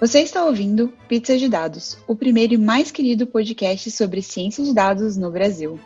Você está ouvindo Pizza de Dados, o primeiro e mais querido podcast sobre ciência de dados no Brasil.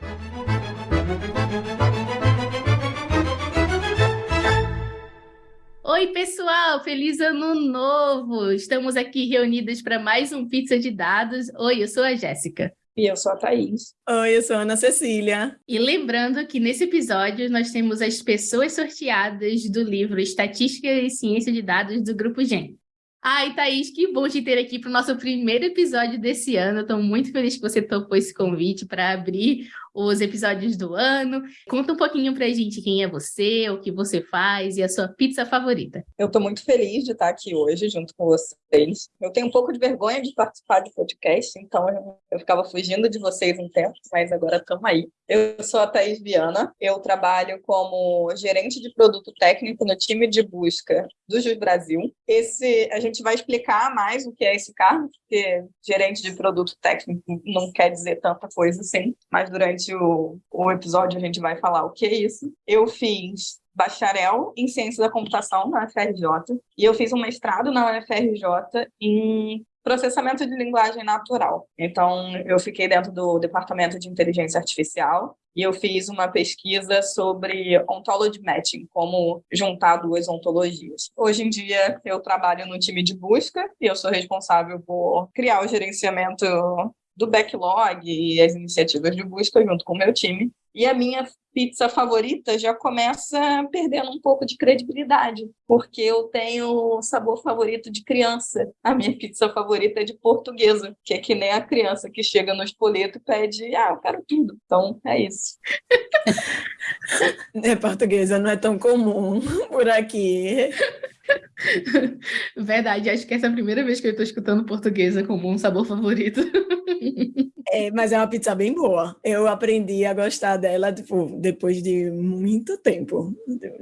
Oi, pessoal! Feliz ano novo! Estamos aqui reunidas para mais um Pizza de Dados. Oi, eu sou a Jéssica. E eu sou a Thaís. Oi, eu sou a Ana Cecília. E lembrando que nesse episódio nós temos as pessoas sorteadas do livro Estatística e Ciência de Dados do Grupo GEM. Ai, Thaís, que bom te ter aqui para o nosso primeiro episódio desse ano. Estou muito feliz que você topou esse convite para abrir os episódios do ano. Conta um pouquinho para a gente quem é você, o que você faz e a sua pizza favorita. Eu estou muito feliz de estar aqui hoje junto com vocês. Eu tenho um pouco de vergonha de participar do podcast, então eu ficava fugindo de vocês um tempo, mas agora estamos aí. Eu sou a Thaís Viana, eu trabalho como gerente de produto técnico no time de busca do Jus Brasil. Esse, a gente vai explicar mais o que é esse cargo, porque gerente de produto técnico não quer dizer tanta coisa assim, mas durante o, o episódio a gente vai falar o que é isso. Eu fiz bacharel em ciência da computação na UFRJ e eu fiz um mestrado na UFRJ em processamento de linguagem natural. Então, eu fiquei dentro do departamento de inteligência artificial e eu fiz uma pesquisa sobre ontology matching, como juntar duas ontologias. Hoje em dia, eu trabalho no time de busca e eu sou responsável por criar o gerenciamento do backlog e as iniciativas de busca junto com o meu time. E a minha pizza favorita já começa perdendo um pouco de credibilidade, porque eu tenho sabor favorito de criança. A minha pizza favorita é de portuguesa, que é que nem a criança que chega no espoleto e pede, ah, eu quero tudo. Então, é isso. é, portuguesa não é tão comum por aqui. Verdade, acho que essa é a primeira vez que eu estou escutando portuguesa como um sabor favorito. É, mas é uma pizza bem boa. Eu aprendi a gostar dela tipo, depois de muito tempo.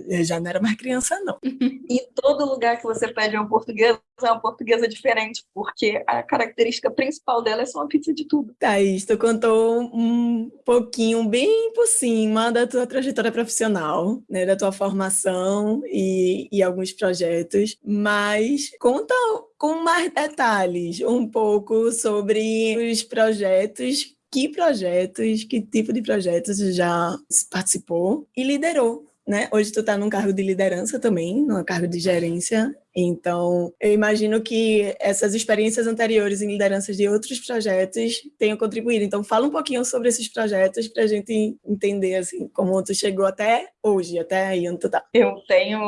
Eu já não era mais criança, não. em todo lugar que você pede uma portuguesa, é uma portuguesa diferente, porque a característica principal dela é só uma pizza de tudo. Thaís, tu contou um pouquinho, bem por cima, da tua trajetória profissional, né, da tua formação e, e alguns projetos, mas conta com mais detalhes um pouco sobre os projetos que projetos, que tipo de projetos já participou e liderou, né? Hoje tu está num cargo de liderança também, num cargo de gerência, então, eu imagino que essas experiências anteriores em lideranças de outros projetos tenham contribuído. Então, fala um pouquinho sobre esses projetos para a gente entender assim, como tu chegou até hoje, até aí onde tu tá. Eu tenho,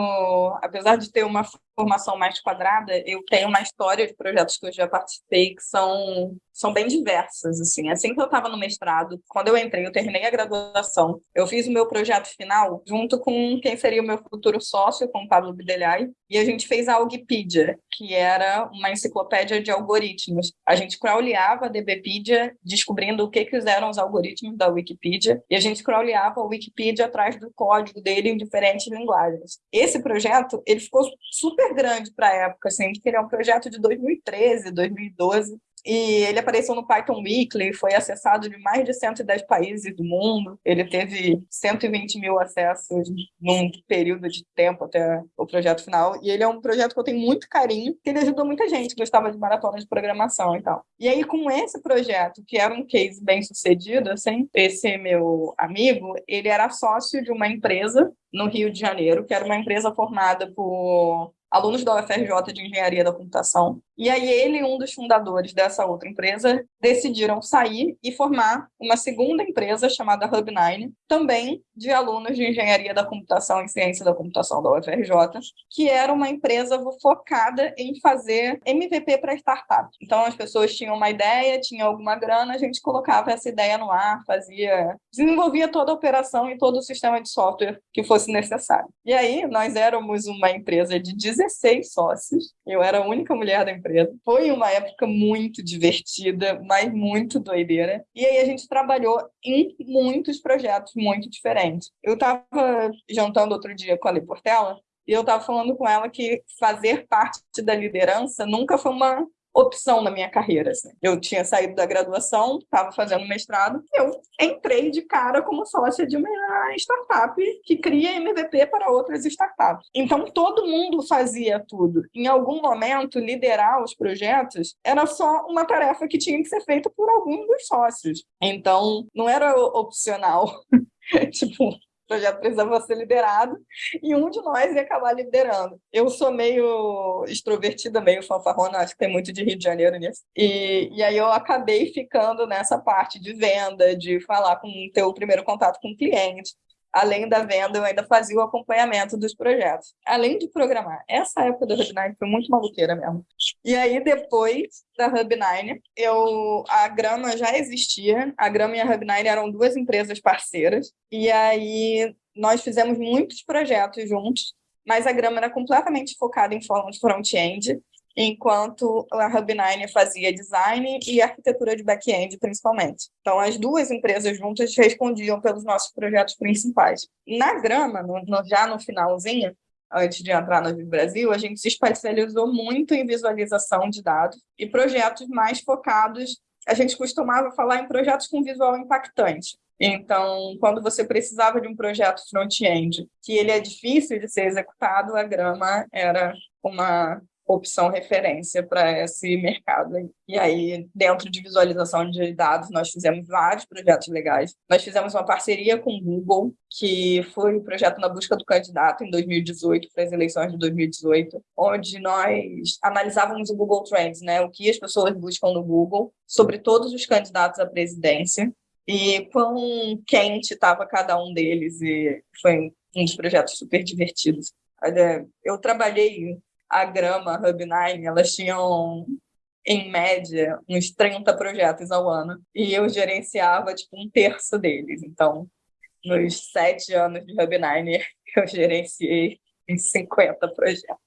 apesar de ter uma formação mais quadrada, eu tenho uma história de projetos que eu já participei que são, são bem diversas, assim. Assim que eu estava no mestrado, quando eu entrei, eu terminei a graduação, eu fiz o meu projeto final junto com quem seria o meu futuro sócio, com o Pablo Bidelhai, e a gente fez a Wikipedia, que era uma enciclopédia de algoritmos. A gente crawleava a DBpedia, descobrindo o que, que eram os algoritmos da Wikipedia, e a gente crawleava a Wikipedia atrás do código dele em diferentes linguagens. Esse projeto, ele ficou super grande para a época, assim, que ele é um projeto de 2013, 2012, e ele apareceu no Python Weekly, foi acessado de mais de 110 países do mundo. Ele teve 120 mil acessos num período de tempo até o projeto final. E ele é um projeto que eu tenho muito carinho, porque ele ajudou muita gente que gostava de maratona de programação e tal. E aí, com esse projeto, que era um case bem sucedido, assim, esse meu amigo, ele era sócio de uma empresa no Rio de Janeiro, que era uma empresa formada por alunos da UFRJ de Engenharia da Computação. E aí ele e um dos fundadores dessa outra empresa decidiram sair e formar uma segunda empresa chamada Hub9, também de alunos de Engenharia da Computação e Ciência da Computação da UFRJ, que era uma empresa focada em fazer MVP para startup. Então as pessoas tinham uma ideia, tinham alguma grana, a gente colocava essa ideia no ar, fazia, desenvolvia toda a operação e todo o sistema de software que fosse necessário. E aí nós éramos uma empresa de 16 sócios, eu era a única mulher da empresa. Foi uma época muito divertida, mas muito doideira. E aí a gente trabalhou em muitos projetos muito diferentes. Eu estava jantando outro dia com a Lê Portela, e eu estava falando com ela que fazer parte da liderança nunca foi uma opção na minha carreira. Assim. Eu tinha saído da graduação, estava fazendo mestrado, eu entrei de cara como sócia de uma startup que cria MVP para outras startups. Então, todo mundo fazia tudo. Em algum momento, liderar os projetos era só uma tarefa que tinha que ser feita por algum dos sócios. Então, não era opcional. tipo, o projeto precisava ser liderado e um de nós ia acabar liderando. Eu sou meio extrovertida, meio fanfarrona, acho que tem muito de Rio de Janeiro nisso. E, e aí eu acabei ficando nessa parte de venda, de falar com ter o primeiro contato com o cliente além da venda, eu ainda fazia o acompanhamento dos projetos, além de programar. Essa época do Hub9 foi muito maluqueira mesmo. E aí, depois da Hub9, eu, a Grama já existia, a Grama e a Hub9 eram duas empresas parceiras, e aí nós fizemos muitos projetos juntos, mas a Grama era completamente focada em front-end, enquanto a Hub9 fazia design e arquitetura de back-end, principalmente. Então, as duas empresas juntas respondiam pelos nossos projetos principais. Na Grama, no, no, já no finalzinho, antes de entrar no Vivo Brasil, a gente se especializou muito em visualização de dados e projetos mais focados. A gente costumava falar em projetos com visual impactante. Então, quando você precisava de um projeto front-end que ele é difícil de ser executado, a Grama era uma opção referência para esse mercado. E aí, dentro de visualização de dados, nós fizemos vários projetos legais. Nós fizemos uma parceria com o Google, que foi o projeto Na Busca do Candidato, em 2018, para as eleições de 2018, onde nós analisávamos o Google Trends, né, o que as pessoas buscam no Google, sobre todos os candidatos à presidência, e quão quente estava cada um deles, e foi um dos projetos super divertidos. Eu trabalhei a Grama, a Hub9, elas tinham, em média, uns 30 projetos ao ano. E eu gerenciava, tipo, um terço deles. Então, nos sete anos de Hub9, eu gerenciei uns 50 projetos.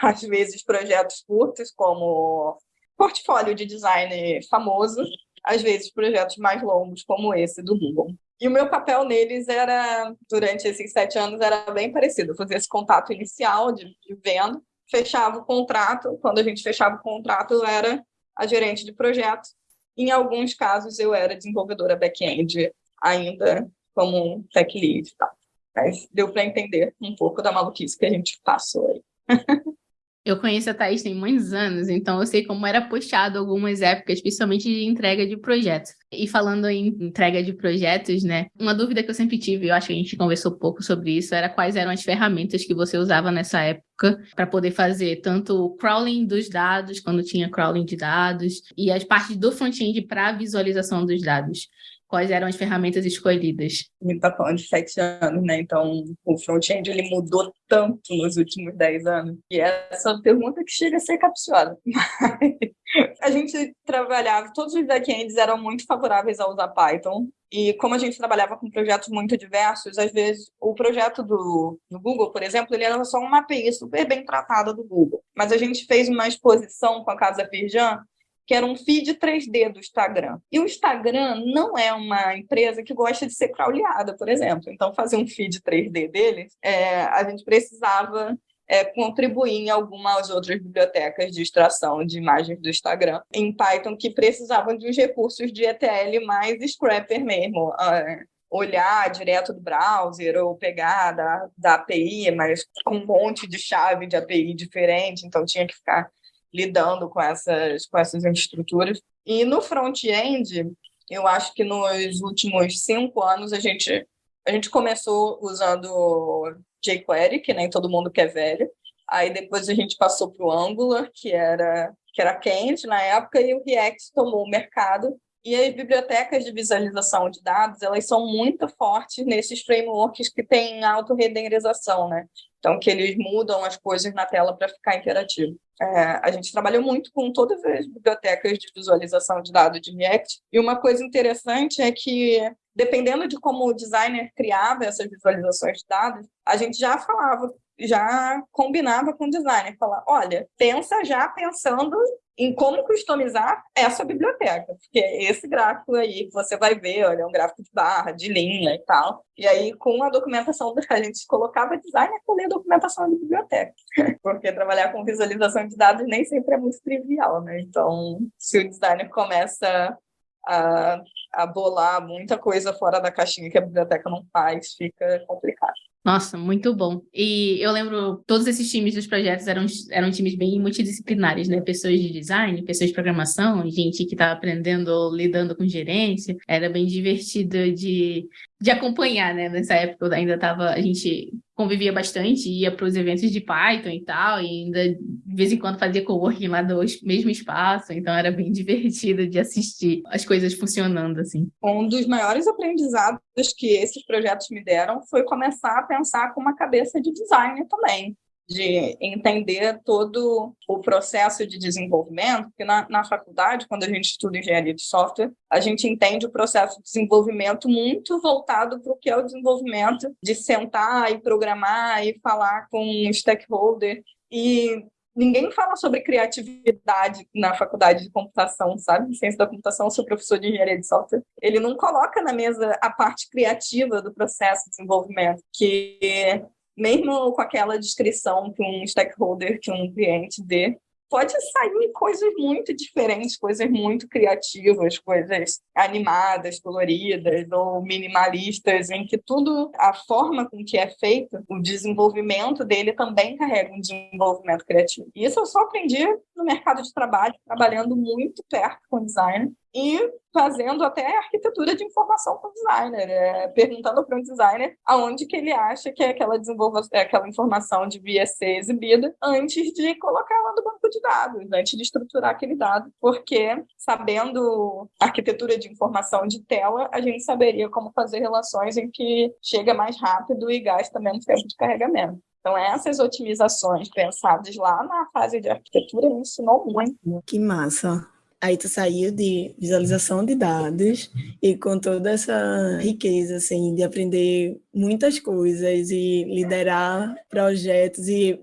Às vezes, projetos curtos, como portfólio de design famoso, às vezes projetos mais longos, como esse do Google. E o meu papel neles era, durante esses sete anos, era bem parecido. Eu fazia esse contato inicial de, de venda, fechava o contrato. Quando a gente fechava o contrato, eu era a gerente de projeto. Em alguns casos, eu era desenvolvedora back-end, ainda como tech lead. Tá? Mas deu para entender um pouco da maluquice que a gente passou aí. Eu conheço a Thaís tem muitos anos, então eu sei como era puxado algumas épocas, principalmente de entrega de projetos. E falando em entrega de projetos, né? Uma dúvida que eu sempre tive, eu acho que a gente conversou pouco sobre isso, era quais eram as ferramentas que você usava nessa época para poder fazer tanto o crawling dos dados, quando tinha crawling de dados, e as partes do front-end para visualização dos dados quais eram as ferramentas escolhidas? Gente está falando de sete anos, né? Então, o front-end ele mudou tanto nos últimos dez anos. E essa é uma pergunta que chega a ser capciosa. a gente trabalhava, todos os backends eram muito favoráveis a usar Python. E como a gente trabalhava com projetos muito diversos, às vezes o projeto do, do Google, por exemplo, ele era só uma API super bem tratada do Google. Mas a gente fez uma exposição com a Casa Firjan que era um feed 3D do Instagram. E o Instagram não é uma empresa que gosta de ser crawleada, por exemplo. Então, fazer um feed 3D deles, é, a gente precisava é, contribuir em algumas outras bibliotecas de extração de imagens do Instagram em Python que precisavam de uns recursos de ETL mais scrapper mesmo. Uh, olhar direto do browser ou pegar da, da API, mas com um monte de chave de API diferente, então tinha que ficar lidando com essas, com essas estruturas. E no front-end, eu acho que nos últimos cinco anos a gente, a gente começou usando jQuery, que nem todo mundo quer velho. Aí depois a gente passou para o Angular, que era, que era quente na época, e o React tomou o mercado. E as bibliotecas de visualização de dados, elas são muito fortes nesses frameworks que têm autorrenderização, né? Então, que eles mudam as coisas na tela para ficar interativo. É, a gente trabalhou muito com todas as bibliotecas de visualização de dados de React, e uma coisa interessante é que, dependendo de como o designer criava essas visualizações de dados, a gente já falava já combinava com o designer, falar, olha, pensa já pensando em como customizar essa biblioteca, porque esse gráfico aí você vai ver, olha, é um gráfico de barra, de linha e tal. E aí, com a documentação, a gente colocava designer para ler a documentação da biblioteca, porque trabalhar com visualização de dados nem sempre é muito trivial, né? Então, se o designer começa a, a bolar muita coisa fora da caixinha que a biblioteca não faz, fica complicado. Nossa, muito bom. E eu lembro, todos esses times dos projetos eram, eram times bem multidisciplinares, né? Pessoas de design, pessoas de programação, gente que estava aprendendo ou lidando com gerência. Era bem divertido de, de acompanhar, né? Nessa época eu ainda estava, a gente convivia bastante, ia para os eventos de Python e tal, e ainda de vez em quando fazia coworking lá do mesmo espaço, então era bem divertido de assistir as coisas funcionando assim. Um dos maiores aprendizados que esses projetos me deram foi começar a pensar com uma cabeça de designer também de entender todo o processo de desenvolvimento, porque na, na faculdade, quando a gente estuda engenharia de software, a gente entende o processo de desenvolvimento muito voltado para o que é o desenvolvimento de sentar e programar e falar com um stakeholder e ninguém fala sobre criatividade na faculdade de computação, sabe? Ciência da computação, sou professor de engenharia de software. Ele não coloca na mesa a parte criativa do processo de desenvolvimento, que mesmo com aquela descrição que um stakeholder, que um cliente dê, pode sair coisas muito diferentes, coisas muito criativas, coisas animadas, coloridas ou minimalistas, em que tudo, a forma com que é feito, o desenvolvimento dele também carrega um desenvolvimento criativo. Isso eu só aprendi no mercado de trabalho, trabalhando muito perto com design e fazendo até arquitetura de informação com o designer, é, perguntando para um designer aonde que ele acha que aquela, desenvolva, aquela informação devia ser exibida antes de colocar ela no banco de dados, antes de estruturar aquele dado, porque sabendo arquitetura de informação de tela, a gente saberia como fazer relações em que chega mais rápido e gasta menos tempo de carregamento. Então, essas otimizações pensadas lá na fase de arquitetura me ensinou muito. Que massa! Aí tu saiu de visualização de dados e com toda essa riqueza, assim, de aprender muitas coisas e liderar projetos e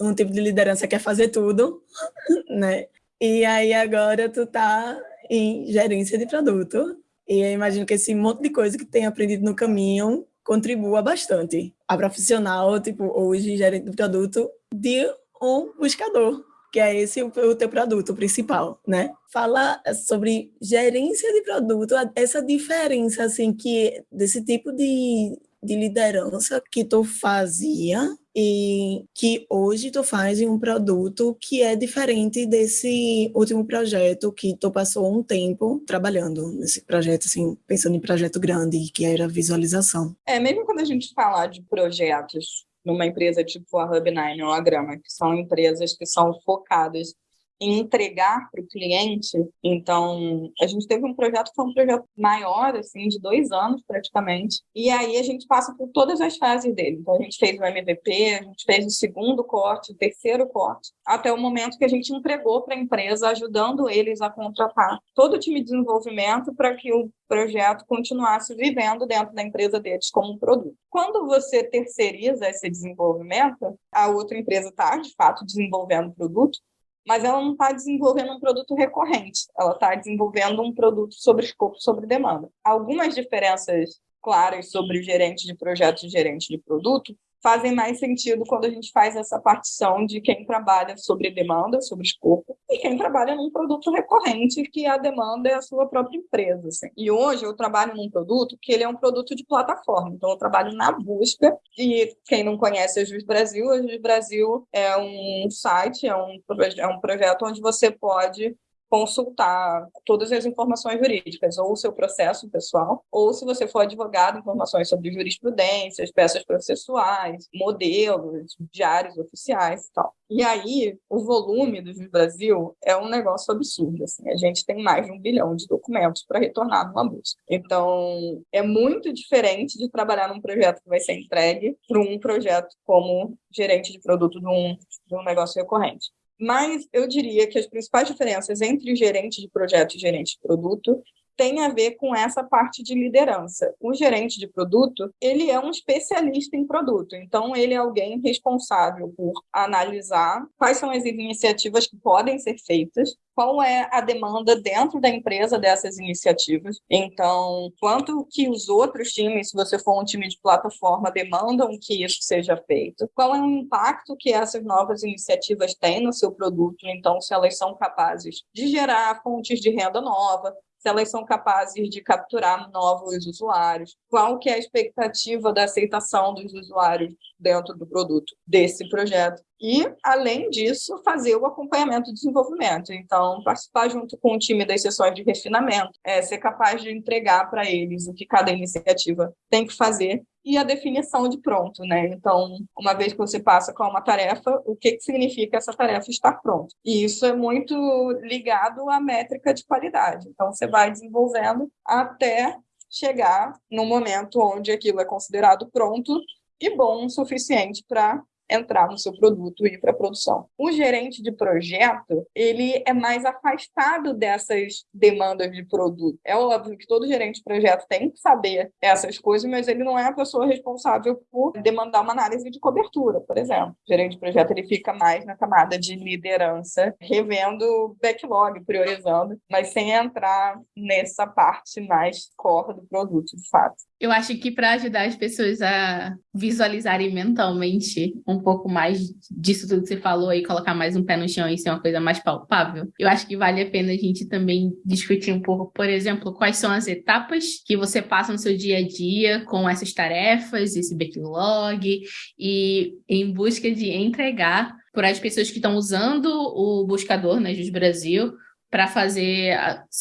um tipo de liderança que é fazer tudo, né? E aí agora tu tá em gerência de produto e eu imagino que esse monte de coisa que tem aprendido no caminho contribua bastante. A profissional, tipo, hoje gerente de produto de um buscador, que é esse o, teu produto principal, né? Fala sobre gerência de produto, essa diferença, assim, que desse tipo de, de liderança que tu fazia e que hoje tu faz em um produto que é diferente desse último projeto que tu passou um tempo trabalhando nesse projeto, assim, pensando em projeto grande, que era visualização. É, mesmo quando a gente fala de projetos numa empresa tipo a Hub9 ou a Grama, que são empresas que são focadas em entregar para o cliente. Então, a gente teve um projeto que foi um projeto maior, assim, de dois anos praticamente. E aí a gente passa por todas as fases dele. Então, a gente fez o MVP, a gente fez o segundo corte, o terceiro corte, até o momento que a gente entregou para a empresa, ajudando eles a contratar todo o time de desenvolvimento para que o projeto continuasse vivendo dentro da empresa deles como um produto. Quando você terceiriza esse desenvolvimento, a outra empresa está, de fato, desenvolvendo o produto, mas ela não está desenvolvendo um produto recorrente, ela está desenvolvendo um produto sobre escopo, sobre demanda. Algumas diferenças claras sobre o gerente de projeto e gerente de produto fazem mais sentido quando a gente faz essa partição de quem trabalha sobre demanda, sobre escopo, e quem trabalha num produto recorrente, que a demanda é a sua própria empresa. Assim. E hoje eu trabalho num produto que ele é um produto de plataforma, então eu trabalho na busca, e quem não conhece a Jus Brasil, a Jus Brasil é um site, é um, é um projeto onde você pode consultar todas as informações jurídicas, ou o seu processo pessoal, ou se você for advogado, informações sobre jurisprudência, peças processuais, modelos, diários oficiais e tal. E aí, o volume do Brasil é um negócio absurdo. Assim. A gente tem mais de um bilhão de documentos para retornar numa busca. Então, é muito diferente de trabalhar num projeto que vai ser entregue para um projeto como gerente de produto de um, de um negócio recorrente. Mas eu diria que as principais diferenças entre gerente de projeto e gerente de produto tem a ver com essa parte de liderança. O gerente de produto, ele é um especialista em produto, então ele é alguém responsável por analisar quais são as iniciativas que podem ser feitas, qual é a demanda dentro da empresa dessas iniciativas. Então, quanto que os outros times, se você for um time de plataforma, demandam que isso seja feito, qual é o impacto que essas novas iniciativas têm no seu produto, então, se elas são capazes de gerar fontes de renda nova, se elas são capazes de capturar novos usuários, qual que é a expectativa da aceitação dos usuários dentro do produto desse projeto. E, além disso, fazer o acompanhamento do desenvolvimento. Então, participar junto com o time das sessões de refinamento, é, ser capaz de entregar para eles o que cada iniciativa tem que fazer e a definição de pronto, né? Então, uma vez que você passa com uma tarefa, o que, que significa essa tarefa estar pronta? E isso é muito ligado à métrica de qualidade. Então, você vai desenvolvendo até chegar no momento onde aquilo é considerado pronto e bom o suficiente para entrar no seu produto e ir para a produção. O gerente de projeto, ele é mais afastado dessas demandas de produto. É óbvio que todo gerente de projeto tem que saber essas coisas, mas ele não é a pessoa responsável por demandar uma análise de cobertura, por exemplo. O gerente de projeto ele fica mais na camada de liderança, revendo backlog, priorizando, mas sem entrar nessa parte mais core do produto, de fato. Eu acho que para ajudar as pessoas a visualizarem mentalmente um pouco mais disso tudo que você falou e colocar mais um pé no chão e ser uma coisa mais palpável, eu acho que vale a pena a gente também discutir um pouco, por exemplo, quais são as etapas que você passa no seu dia a dia com essas tarefas, esse backlog e em busca de entregar para as pessoas que estão usando o buscador, né, Jus Brasil, para fazer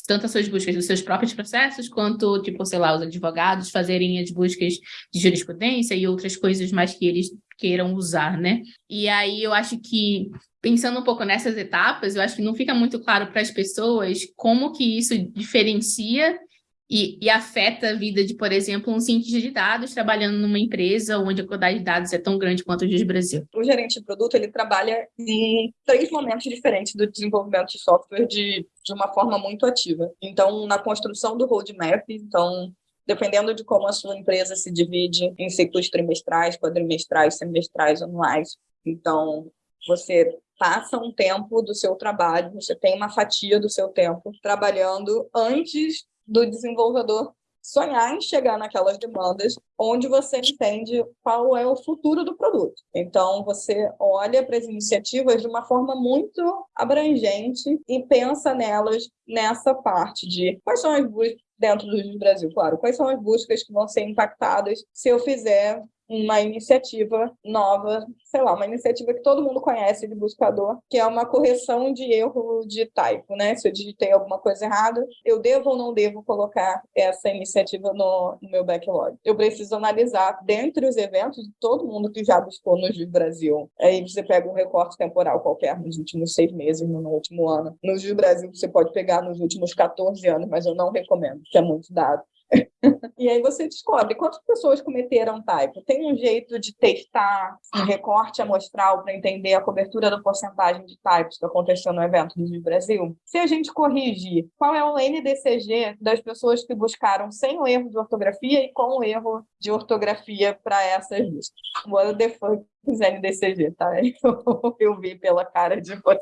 tanto as suas buscas dos seus próprios processos, quanto, tipo, sei lá, os advogados fazerem as buscas de jurisprudência e outras coisas mais que eles queiram usar, né? E aí eu acho que, pensando um pouco nessas etapas, eu acho que não fica muito claro para as pessoas como que isso diferencia e, e, afeta a vida de, por exemplo, um cientista de dados trabalhando numa empresa onde a quantidade de dados é tão grande quanto o de Brasil? O gerente de produto ele trabalha em três momentos diferentes do desenvolvimento de software de, de uma forma muito ativa. Então, na construção do roadmap, então dependendo de como a sua empresa se divide em ciclos trimestrais, quadrimestrais, semestrais, anuais. Então, você passa um tempo do seu trabalho, você tem uma fatia do seu tempo trabalhando antes do desenvolvedor sonhar em chegar naquelas demandas onde você entende qual é o futuro do produto. Então, você olha para as iniciativas de uma forma muito abrangente e pensa nelas nessa parte de quais são as buscas dentro do Brasil, claro, quais são as buscas que vão ser impactadas se eu fizer uma iniciativa nova, sei lá, uma iniciativa que todo mundo conhece de buscador, que é uma correção de erro de typo, né? Se eu digitei alguma coisa errada, eu devo ou não devo colocar essa iniciativa no, no meu backlog? Eu preciso analisar dentre os eventos de todo mundo que já buscou no Gil Brasil. Aí você pega um recorte temporal qualquer nos últimos seis meses, no último ano. No Gil Brasil você pode pegar nos últimos 14 anos, mas eu não recomendo, porque é muito dado e aí você descobre quantas pessoas cometeram typo. Tem um jeito de testar um recorte amostral para entender a cobertura da porcentagem de typos que aconteceu no evento do Brasil? Se a gente corrigir qual é o NDCG das pessoas que buscaram sem o erro de ortografia e com o erro de ortografia para essas listas. What the fuck is NDCG, tá? Eu, vi pela cara de você.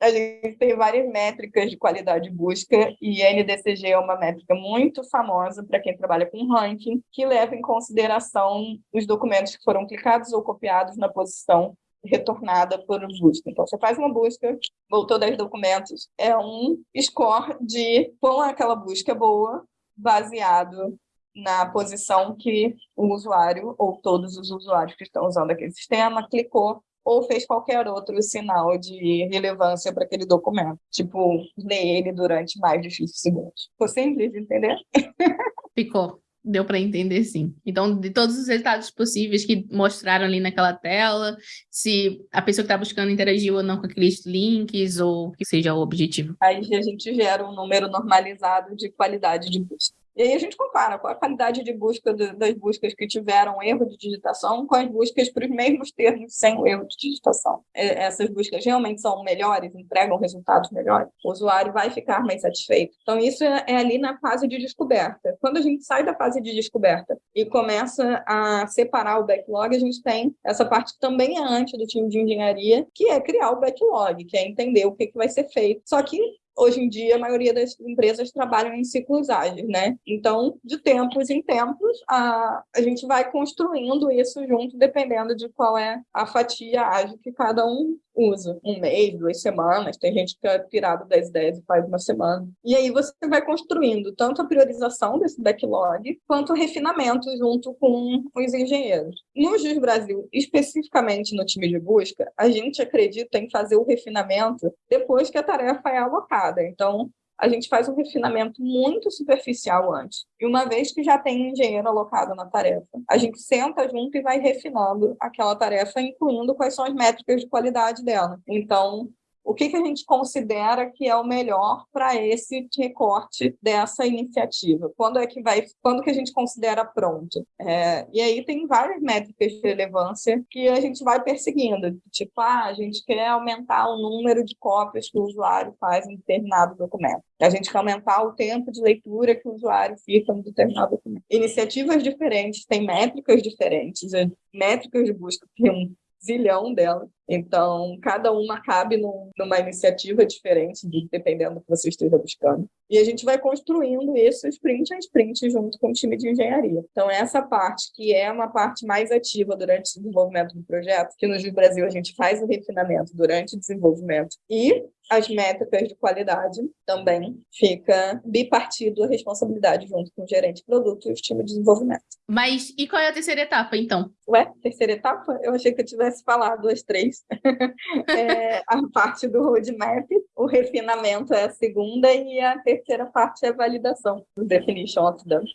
A gente tem várias métricas de qualidade de busca e NDCG é uma métrica muito famosa para quem trabalha com ranking, que leva em consideração os documentos que foram clicados ou copiados na posição retornada por busca. Então, você faz uma busca, voltou 10 documentos, é um score de quão aquela busca é boa, baseado na posição que o usuário ou todos os usuários que estão usando aquele sistema clicou ou fez qualquer outro sinal de relevância para aquele documento, tipo ler ele durante mais de 20 segundos. Ficou simples de entender? Ficou. Deu para entender, sim. Então, de todos os resultados possíveis que mostraram ali naquela tela, se a pessoa que está buscando interagiu ou não com aqueles links, ou que seja o objetivo. Aí a gente gera um número normalizado de qualidade de busca. E aí a gente compara a qualidade de busca das buscas que tiveram erro de digitação com as buscas para os mesmos termos sem o erro de digitação. Essas buscas realmente são melhores, entregam resultados melhores, o usuário vai ficar mais satisfeito. Então, isso é, é ali na fase de descoberta. Quando a gente sai da fase de descoberta e começa a separar o backlog, a gente tem essa parte que também é antes do time de engenharia, que é criar o backlog, que é entender o que, que vai ser feito. Só que hoje em dia a maioria das empresas trabalham em ciclos ágeis, né? Então, de tempos em tempos, a, a gente vai construindo isso junto, dependendo de qual é a fatia ágil que cada um usa. Um mês, duas semanas, tem gente que é pirado das ideias e faz uma semana. E aí você vai construindo tanto a priorização desse backlog, quanto o refinamento junto com os engenheiros. No Jus Brasil, especificamente no time de busca, a gente acredita em fazer o refinamento depois que a tarefa é alocada. Então, a gente faz um refinamento muito superficial antes. E uma vez que já tem um engenheiro alocado na tarefa, a gente senta junto e vai refinando aquela tarefa, incluindo quais são as métricas de qualidade dela. Então, o que, que a gente considera que é o melhor para esse recorte dessa iniciativa? Quando é que vai, quando que a gente considera pronto? É, e aí tem várias métricas de relevância que a gente vai perseguindo, tipo, ah, a gente quer aumentar o número de cópias que o usuário faz em determinado documento. A gente quer aumentar o tempo de leitura que o usuário fica em determinado documento. Iniciativas diferentes têm métricas diferentes, métricas de busca tem um zilhão delas. Então, cada uma cabe num, numa iniciativa diferente, dependendo do que você esteja buscando. E a gente vai construindo isso sprint a sprint junto com o time de engenharia. Então, essa parte, que é uma parte mais ativa durante o desenvolvimento do projeto, que no Brasil a gente faz o refinamento durante o desenvolvimento, e as métricas de qualidade também fica bipartido a responsabilidade junto com o gerente de produto e o time de desenvolvimento. Mas e qual é a terceira etapa, então? Ué, terceira etapa? Eu achei que eu tivesse falado as três. é, a parte do roadmap, o refinamento é a segunda e a terceira parte é a validação, o definition of done.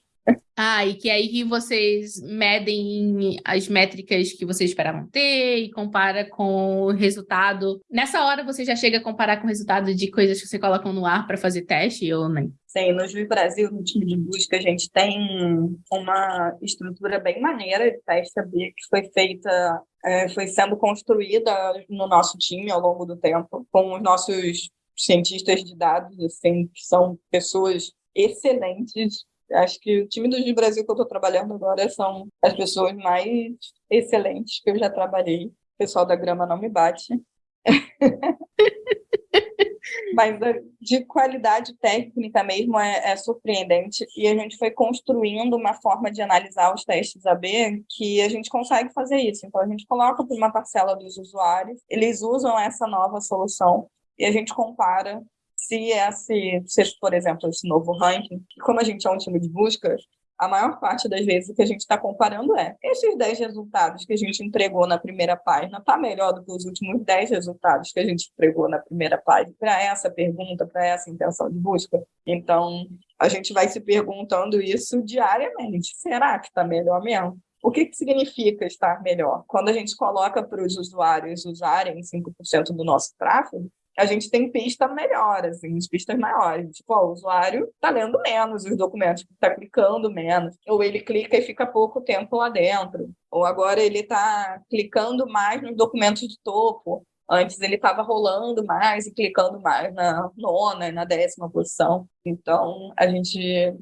Ah, e que aí que vocês medem as métricas que vocês esperavam ter e compara com o resultado. Nessa hora você já chega a comparar com o resultado de coisas que você coloca no ar para fazer teste ou nem? Sim, no Juiz Brasil, no time de busca, a gente tem uma estrutura bem maneira de teste que foi feita, é, foi sendo construída no nosso time ao longo do tempo, com os nossos cientistas de dados, assim, que são pessoas excelentes Acho que o time do Brasil que eu estou trabalhando agora são as pessoas mais excelentes que eu já trabalhei. O pessoal da grama não me bate. Mas de qualidade técnica mesmo é, é, surpreendente. E a gente foi construindo uma forma de analisar os testes AB que a gente consegue fazer isso. Então, a gente coloca para uma parcela dos usuários, eles usam essa nova solução e a gente compara se esse, se, por exemplo, esse novo ranking, como a gente é um time de busca, a maior parte das vezes o que a gente está comparando é esses 10 resultados que a gente entregou na primeira página está melhor do que os últimos 10 resultados que a gente entregou na primeira página para essa pergunta, para essa intenção de busca. Então, a gente vai se perguntando isso diariamente. Será que está melhor mesmo? O que, que significa estar melhor? Quando a gente coloca para os usuários usarem 5% do nosso tráfego, a gente tem pista melhor, assim, pistas maiores. Tipo, ó, o usuário está lendo menos os documentos, está clicando menos, ou ele clica e fica pouco tempo lá dentro, ou agora ele está clicando mais nos documentos de topo. Antes ele estava rolando mais e clicando mais na nona e na décima posição. Então, a gente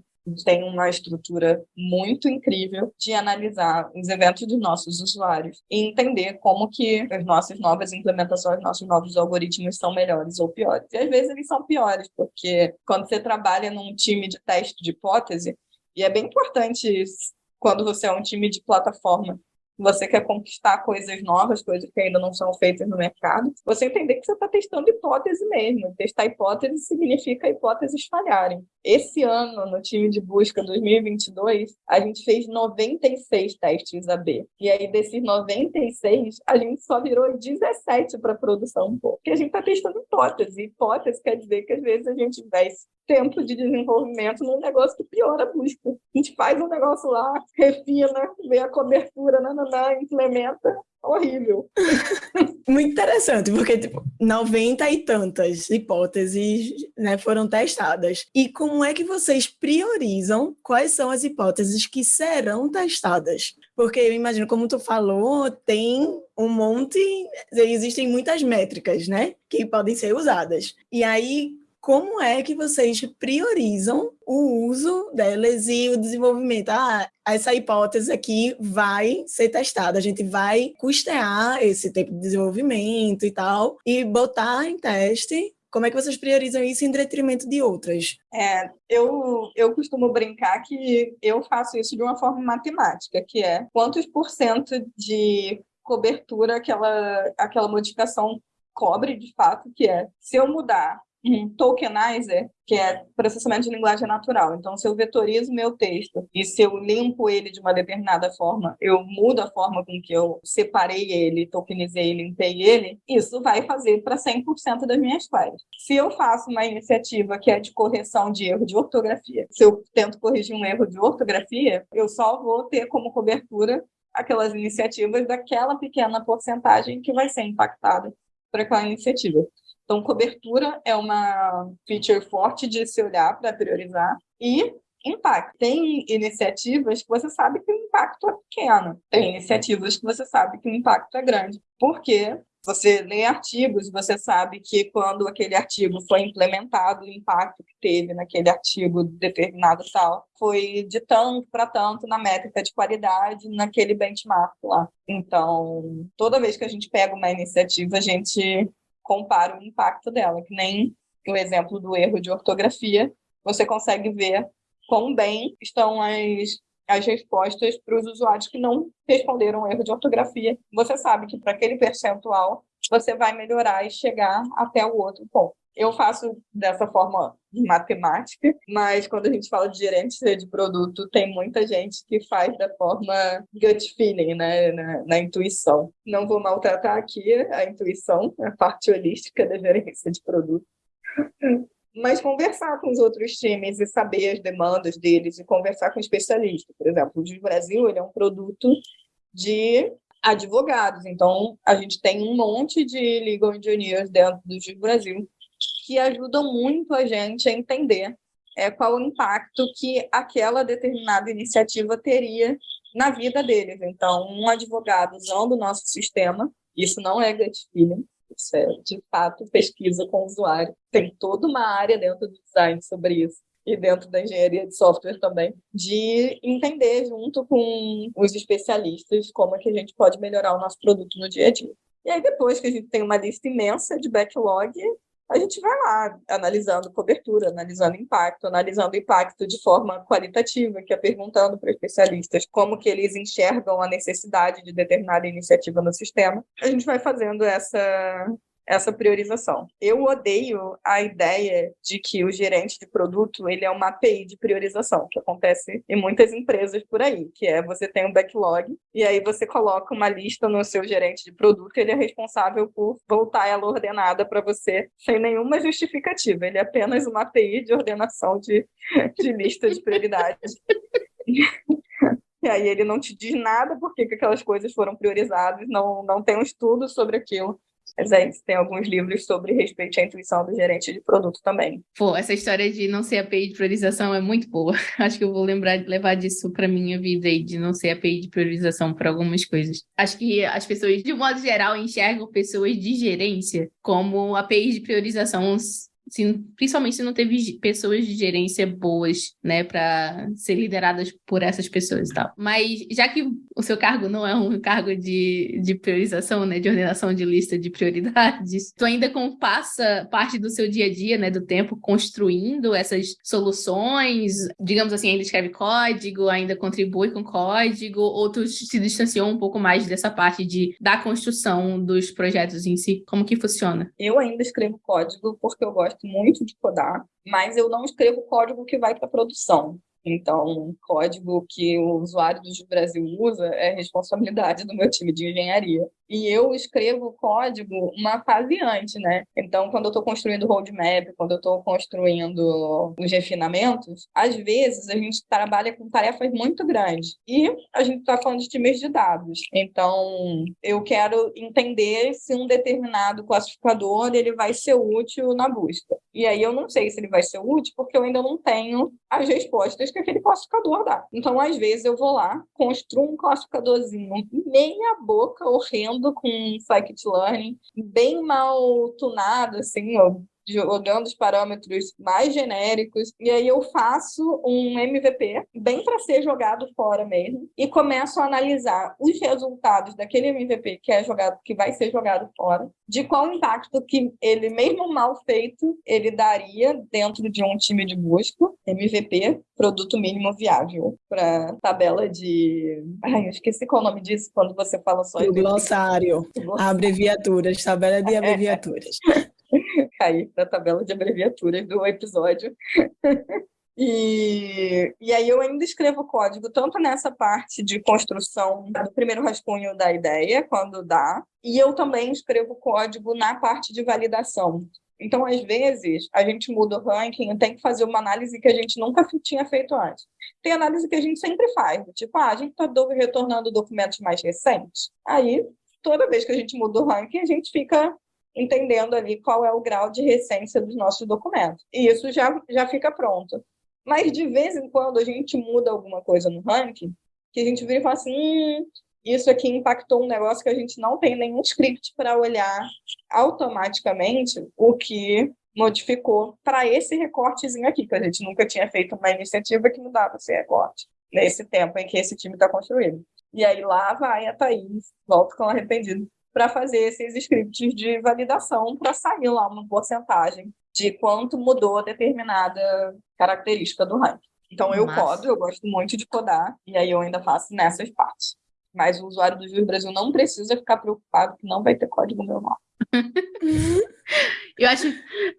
tem uma estrutura muito incrível de analisar os eventos dos nossos usuários e entender como que as nossas novas implementações, nossos novos algoritmos são melhores ou piores. E às vezes eles são piores, porque quando você trabalha num time de teste de hipótese, e é bem importante isso, quando você é um time de plataforma, você quer conquistar coisas novas, coisas que ainda não são feitas no mercado, você entender que você está testando hipótese mesmo. Testar hipótese significa hipóteses falharem. Esse ano, no time de busca 2022, a gente fez 96 testes AB. E aí, desses 96, a gente só virou 17 para produção, porque a gente está testando hipótese. Hipótese quer dizer que às vezes a gente investe tempo de desenvolvimento num negócio que piora a busca. A gente faz um negócio lá, refina, vê a cobertura, nananã, implementa, horrível. Muito interessante, porque tipo, 90 e tantas hipóteses né, foram testadas. E como é que vocês priorizam quais são as hipóteses que serão testadas? Porque eu imagino, como tu falou, tem um monte, existem muitas métricas, né, que podem ser usadas. E aí, como é que vocês priorizam o uso delas e o desenvolvimento? Ah, essa hipótese aqui vai ser testada, a gente vai custear esse tempo de desenvolvimento e tal, e botar em teste como é que vocês priorizam isso em detrimento de outras? É, eu, eu costumo brincar que eu faço isso de uma forma matemática, que é quantos por cento de cobertura aquela, aquela modificação cobre de fato, que é se eu mudar um tokenizer, que é processamento de linguagem natural. Então, se eu vetorizo meu texto e se eu limpo ele de uma determinada forma, eu mudo a forma com que eu separei ele, tokenizei, limpei ele, isso vai fazer para 100% das minhas queries. Se eu faço uma iniciativa que é de correção de erro de ortografia, se eu tento corrigir um erro de ortografia, eu só vou ter como cobertura aquelas iniciativas daquela pequena porcentagem que vai ser impactada por aquela iniciativa. Então, cobertura é uma feature forte de se olhar para priorizar. E impacto. Tem iniciativas que você sabe que o impacto é pequeno. Tem iniciativas que você sabe que o impacto é grande. Porque você lê artigos, você sabe que quando aquele artigo foi implementado, o impacto que teve naquele artigo determinado tal foi de tanto para tanto na métrica de qualidade naquele benchmark lá. Então, toda vez que a gente pega uma iniciativa, a gente compara o impacto dela, que nem o exemplo do erro de ortografia, você consegue ver quão bem estão as, as respostas para os usuários que não responderam o erro de ortografia. Você sabe que para aquele percentual você vai melhorar e chegar até o outro ponto. Eu faço dessa forma matemática, mas quando a gente fala de gerente de produto, tem muita gente que faz da forma gut feeling, né, na, na intuição. Não vou maltratar aqui a intuição, a parte holística da gerência de produto. mas conversar com os outros times e saber as demandas deles e conversar com especialistas. Por exemplo, o Brasil ele é um produto de advogados, então a gente tem um monte de legal engineers dentro do Brasil que ajudam muito a gente a entender é, qual o impacto que aquela determinada iniciativa teria na vida deles. Então, um advogado usando o nosso sistema, isso não é gut feeling, isso é, de fato, pesquisa com o usuário. Tem toda uma área dentro do design sobre isso e dentro da engenharia de software também, de entender junto com os especialistas como é que a gente pode melhorar o nosso produto no dia a dia. E aí, depois que a gente tem uma lista imensa de backlog, a gente vai lá analisando cobertura, analisando impacto, analisando impacto de forma qualitativa, que é perguntando para especialistas como que eles enxergam a necessidade de determinada iniciativa no sistema. A gente vai fazendo essa essa priorização. Eu odeio a ideia de que o gerente de produto ele é uma API de priorização, que acontece em muitas empresas por aí, que é você tem um backlog e aí você coloca uma lista no seu gerente de produto, ele é responsável por voltar ela ordenada para você sem nenhuma justificativa. Ele é apenas uma API de ordenação de, de lista de prioridades. E aí ele não te diz nada porque que aquelas coisas foram priorizadas, não, não tem um estudo sobre aquilo. Mas é isso, tem alguns livros sobre respeito à intuição do gerente de produto também. Pô, essa história de não ser API de priorização é muito boa. Acho que eu vou lembrar de levar disso para minha vida aí, de não ser API de priorização para algumas coisas. Acho que as pessoas, de modo geral, enxergam pessoas de gerência como API de priorização se, principalmente se não teve pessoas de gerência boas, né, para ser lideradas por essas pessoas e tal. Mas já que o seu cargo não é um cargo de, de priorização, né, de ordenação de lista de prioridades, tu ainda passa parte do seu dia a dia, né, do tempo construindo essas soluções, digamos assim, ainda escreve código, ainda contribui com código, ou tu se distanciou um pouco mais dessa parte de da construção dos projetos em si? Como que funciona? Eu ainda escrevo código porque eu gosto gosto muito de codar, mas eu não escrevo código que vai para produção. Então, código que o usuário do Brasil usa é responsabilidade do meu time de engenharia. E eu escrevo o código uma fase antes, né? Então, quando eu estou construindo o roadmap, quando eu estou construindo os refinamentos, às vezes a gente trabalha com tarefas muito grandes. E a gente está falando de times de dados. Então, eu quero entender se um determinado classificador ele vai ser útil na busca. E aí eu não sei se ele vai ser útil porque eu ainda não tenho as respostas que aquele classificador dá. Então, às vezes, eu vou lá, construo um classificadorzinho meia boca, horrendo, com scikit-learning, bem mal tunado, assim, ó, jogando os parâmetros mais genéricos, e aí eu faço um MVP, bem para ser jogado fora mesmo, e começo a analisar os resultados daquele MVP que é jogado, que vai ser jogado fora, de qual impacto que ele, mesmo mal feito, ele daria dentro de um time de busca, MVP, produto mínimo viável, para tabela de. Ai, eu esqueci qual é o nome disso quando você fala só. O glossário, abreviaturas, tabela de abreviaturas. cair na tabela de abreviaturas do episódio. E, e aí eu ainda escrevo código tanto nessa parte de construção do primeiro rascunho da ideia, quando dá, e eu também escrevo código na parte de validação. Então, às vezes, a gente muda o ranking tem que fazer uma análise que a gente nunca tinha feito antes. Tem análise que a gente sempre faz, tipo, ah, a gente está retornando documentos mais recentes. Aí, toda vez que a gente muda o ranking, a gente fica entendendo ali qual é o grau de recência dos nossos documentos. E isso já, já fica pronto. Mas de vez em quando a gente muda alguma coisa no ranking, que a gente vira e fala assim, hum, isso aqui impactou um negócio que a gente não tem nenhum script para olhar automaticamente o que modificou para esse recortezinho aqui, que a gente nunca tinha feito uma iniciativa que mudava esse recorte, nesse tempo em que esse time está construído. E aí lá vai a Thaís, volta com arrependido para fazer esses scripts de validação para sair lá uma porcentagem de quanto mudou determinada característica do ranking. Então eu codo, eu gosto muito de codar, e aí eu ainda faço nessas partes. Mas o usuário do Juiz Brasil não precisa ficar preocupado que não vai ter código meu nome. eu acho,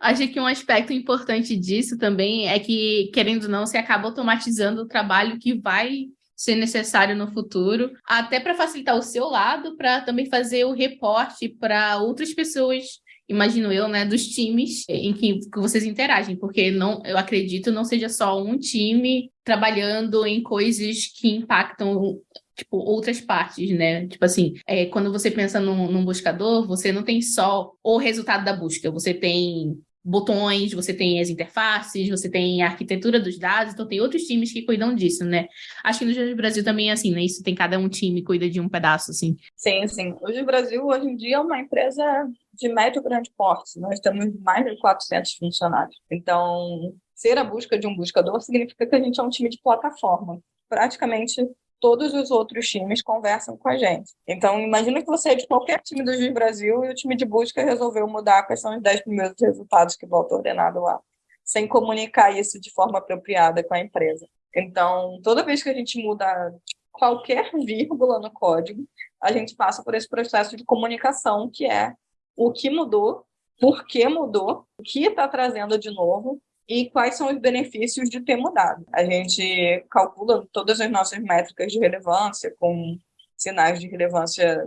acho que um aspecto importante disso também é que, querendo ou não, você acaba automatizando o trabalho que vai ser necessário no futuro, até para facilitar o seu lado, para também fazer o reporte para outras pessoas imagino eu, né, dos times em que, que, vocês interagem, porque não, eu acredito não seja só um time trabalhando em coisas que impactam tipo outras partes, né? Tipo assim, é, quando você pensa num, num buscador, você não tem só o resultado da busca, você tem botões, você tem as interfaces, você tem a arquitetura dos dados, então tem outros times que cuidam disso, né? Acho que no Jus Brasil também é assim, né? Isso tem cada um time cuida de um pedaço, assim. Sim, sim. O Jus Brasil, hoje em dia, é uma empresa de médio grande porte. Nós temos mais de 400 funcionários. Então, ser a busca de um buscador significa que a gente é um time de plataforma. Praticamente todos os outros times conversam com a gente. Então, imagina que você é de qualquer time do Juiz Brasil e o time de busca resolveu mudar quais são os 10 primeiros resultados que voltam ordenado lá, sem comunicar isso de forma apropriada com a empresa. Então, toda vez que a gente muda qualquer vírgula no código, a gente passa por esse processo de comunicação, que é o que mudou, por que mudou, o que está trazendo de novo e quais são os benefícios de ter mudado. A gente calcula todas as nossas métricas de relevância com sinais de relevância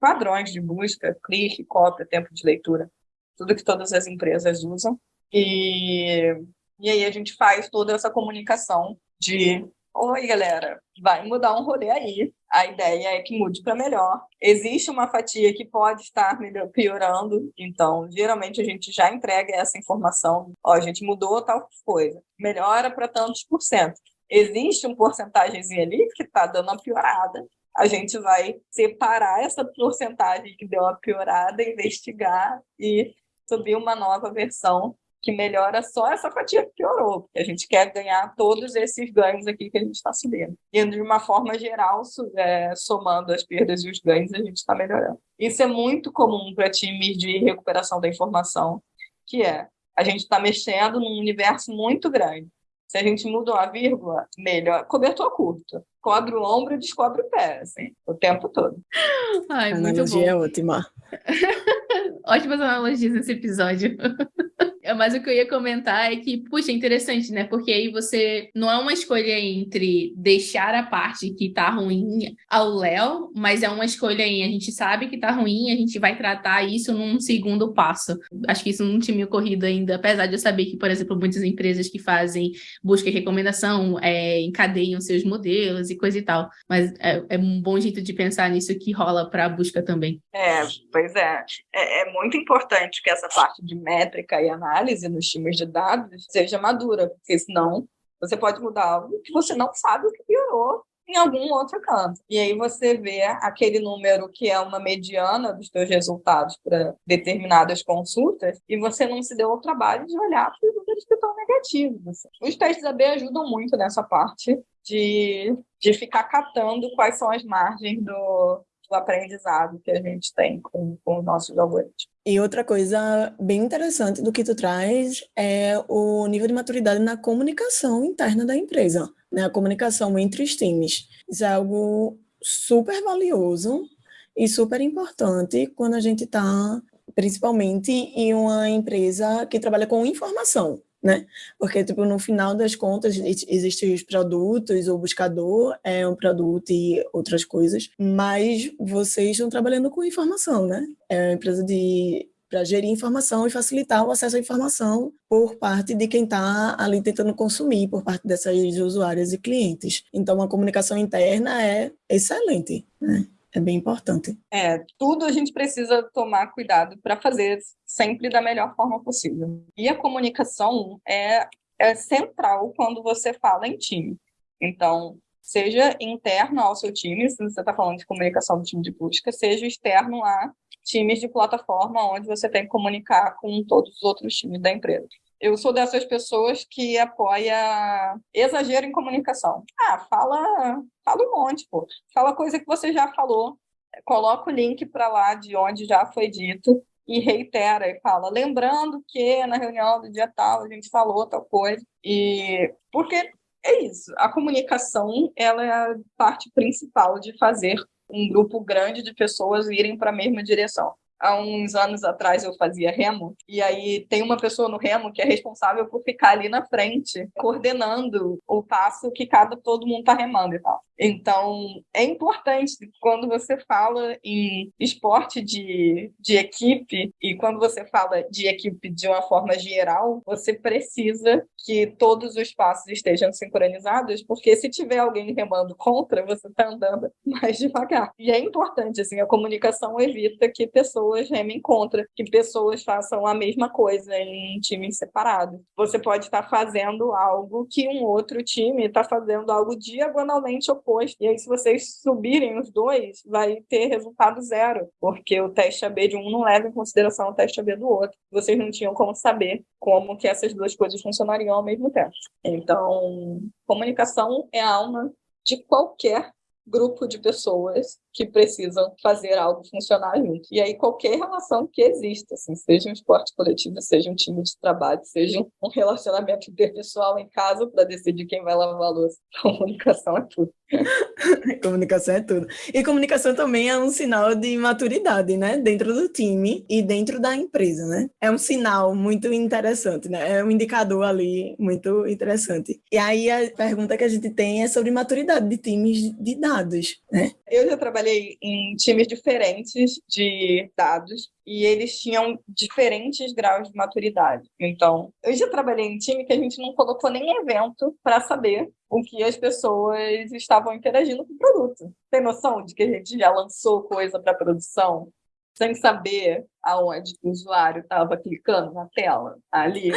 padrões de busca, clique, cópia, tempo de leitura, tudo que todas as empresas usam. E, e aí a gente faz toda essa comunicação de Oi, galera, vai mudar um rolê aí. A ideia é que mude para melhor. Existe uma fatia que pode estar melhor, piorando, então geralmente a gente já entrega essa informação. Ó, a gente mudou tal coisa, melhora para tantos por cento. Existe um porcentagemzinho ali que está dando uma piorada. A gente vai separar essa porcentagem que deu uma piorada, investigar e subir uma nova versão que melhora só essa fatia que piorou, porque a gente quer ganhar todos esses ganhos aqui que a gente está subindo. E de uma forma geral, é, somando as perdas e os ganhos, a gente está melhorando. Isso é muito comum para times de recuperação da informação, que é a gente está mexendo num universo muito grande. Se a gente muda uma vírgula, melhor. Cobertor curto. Cobre o ombro e descobre o pé, assim, o tempo todo. Ai, a muito analogia bom. é ótima. Ótimas analogias nesse episódio. Mas o que eu ia comentar é que, puxa, é interessante, né? Porque aí você não é uma escolha entre deixar a parte que tá ruim ao Léo, mas é uma escolha em a gente sabe que tá ruim, a gente vai tratar isso num segundo passo. Acho que isso não tinha me ocorrido ainda, apesar de eu saber que, por exemplo, muitas empresas que fazem busca e recomendação é, encadeiam seus modelos e coisa e tal. Mas é, é um bom jeito de pensar nisso que rola para a busca também. É, pois é. é. É muito importante que essa parte de métrica e análise nos times de dados seja madura, porque senão você pode mudar algo que você não sabe o que piorou em algum outro canto. E aí você vê aquele número que é uma mediana dos seus resultados para determinadas consultas e você não se deu o trabalho de olhar para os números que estão negativos. Os testes AB ajudam muito nessa parte de, de ficar catando quais são as margens do, do aprendizado que a gente tem com, com os nossos algoritmos. E outra coisa bem interessante do que tu traz é o nível de maturidade na comunicação interna da empresa, né? A comunicação entre os times. Isso é algo super valioso e super importante quando a gente está, principalmente em uma empresa que trabalha com informação, né? Porque, tipo, no final das contas, existem os produtos, o buscador é um produto e outras coisas, mas vocês estão trabalhando com informação, né? É uma empresa de para gerir informação e facilitar o acesso à informação por parte de quem está ali tentando consumir, por parte dessas usuárias e clientes. Então, a comunicação interna é excelente, né? É bem importante. É, tudo a gente precisa tomar cuidado para fazer sempre da melhor forma possível. E a comunicação é, é central quando você fala em time. Então, seja interno ao seu time, se você está falando de comunicação do time de busca, seja externo a times de plataforma, onde você tem que comunicar com todos os outros times da empresa. Eu sou dessas pessoas que apoia exagero em comunicação. Ah, fala, fala um monte, pô. Fala coisa que você já falou, coloca o link para lá de onde já foi dito e reitera e fala, lembrando que na reunião do dia tal a gente falou tal coisa. E porque é isso, a comunicação ela é a parte principal de fazer um grupo grande de pessoas irem para a mesma direção há uns anos atrás eu fazia remo, e aí tem uma pessoa no remo que é responsável por ficar ali na frente, coordenando o passo que cada todo mundo está remando e tal. Então, é importante quando você fala em esporte de, de equipe e quando você fala de equipe de uma forma geral, você precisa que todos os passos estejam sincronizados, porque se tiver alguém remando contra, você está andando mais devagar. E é importante, assim, a comunicação evita que pessoas remem contra, que pessoas façam a mesma coisa em times separados. Você pode estar fazendo algo que um outro time está fazendo algo diagonalmente oposto. E aí, se vocês subirem os dois, vai ter resultado zero, porque o teste AB de um não leva em consideração o teste AB do outro. Vocês não tinham como saber como que essas duas coisas funcionariam ao mesmo tempo. Então, comunicação é a alma de qualquer grupo de pessoas que precisam fazer algo funcionar junto. E aí qualquer relação que exista, assim, seja um esporte coletivo, seja um time de trabalho, seja um relacionamento interpessoal em casa para decidir quem vai lavar a louça. Comunicação é tudo. comunicação é tudo. E comunicação também é um sinal de maturidade, né? Dentro do time e dentro da empresa, né? É um sinal muito interessante, né? É um indicador ali muito interessante. E aí a pergunta que a gente tem é sobre maturidade de times de dados, né? Eu já trabalhei em times diferentes de dados e eles tinham diferentes graus de maturidade. Então, eu já trabalhei em time que a gente não colocou nem evento para saber o que as pessoas estavam interagindo com o produto. Tem noção de que a gente já lançou coisa para produção sem saber aonde o usuário estava clicando na tela, ali.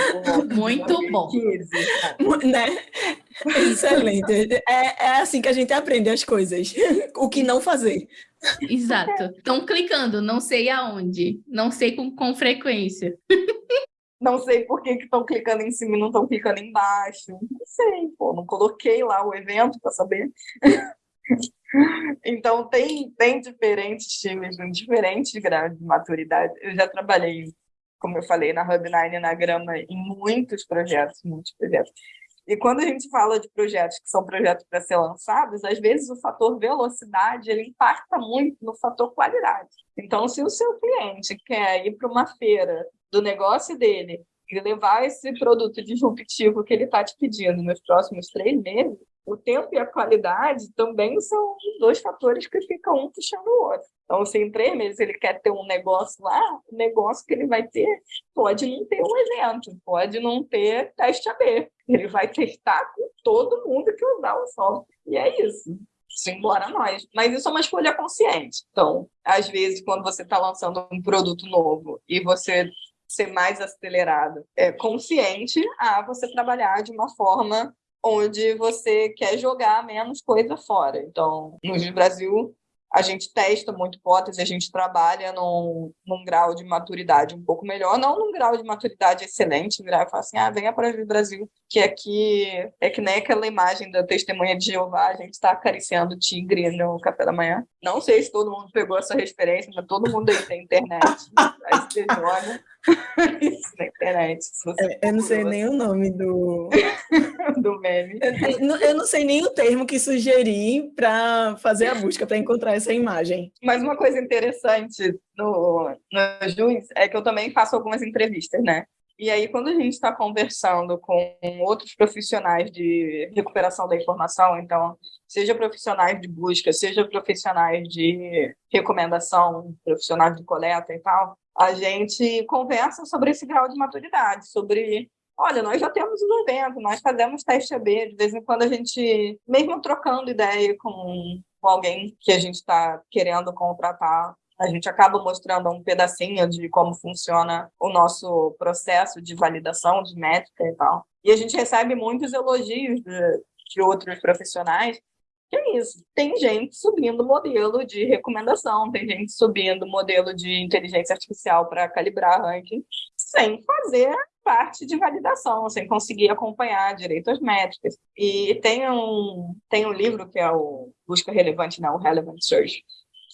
Muito bom. 15, né? Excelente. É, é assim que a gente aprende as coisas. O que não fazer. Exato. Estão clicando, não sei aonde, não sei com, com frequência. Não sei por que estão clicando em cima e não estão clicando embaixo. Não sei, pô, não coloquei lá o evento para saber. Então, tem, tem diferentes times, diferentes graus de maturidade. Eu já trabalhei, como eu falei, na Hub9 e na Grama em muitos projetos, muitos projetos. E quando a gente fala de projetos que são projetos para ser lançados, às vezes o fator velocidade ele impacta muito no fator qualidade. Então, se o seu cliente quer ir para uma feira do negócio dele Ele levar esse produto disruptivo que ele está te pedindo nos próximos três meses, o tempo e a qualidade também são dois fatores que ficam um puxando o outro. Então, se em três meses ele quer ter um negócio lá, o negócio que ele vai ter pode não ter um evento, pode não ter teste AB. Ele vai testar com todo mundo que usar o software. E é isso. Simbora nós. Mas isso é uma escolha consciente. Então, às vezes, quando você está lançando um produto novo e você ser mais acelerado, é consciente a você trabalhar de uma forma onde você quer jogar menos coisa fora. Então, no Brasil, a gente testa muito hipótese, a gente trabalha num, num grau de maturidade um pouco melhor, não num grau de maturidade excelente, virar e falar assim, ah, venha para o Brasil, que aqui é que nem aquela imagem da testemunha de Jeová, a gente está acariciando o tigre no café da manhã. Não sei se todo mundo pegou essa referência, mas todo mundo aí tem internet, aí você joga isso na internet. É, eu não sei nem o nome do, do meme. Eu, eu, não sei nem o termo que sugerir para fazer a busca, para encontrar essa imagem. Mas uma coisa interessante no, no Juiz é que eu também faço algumas entrevistas, né? E aí, quando a gente está conversando com outros profissionais de recuperação da informação, então, seja profissionais de busca, seja profissionais de recomendação, profissionais de coleta e tal, a gente conversa sobre esse grau de maturidade, sobre olha, nós já temos um evento, nós fazemos teste AB, de vez em quando a gente, mesmo trocando ideia com, com alguém que a gente está querendo contratar, a gente acaba mostrando um pedacinho de como funciona o nosso processo de validação de métrica e tal. E a gente recebe muitos elogios de, de outros profissionais que é isso. Tem gente subindo modelo de recomendação, tem gente subindo modelo de inteligência artificial para calibrar ranking, sem fazer parte de validação, sem conseguir acompanhar direito as métricas. E tem um, tem um livro que é o Busca Relevante, não, o Relevant Search,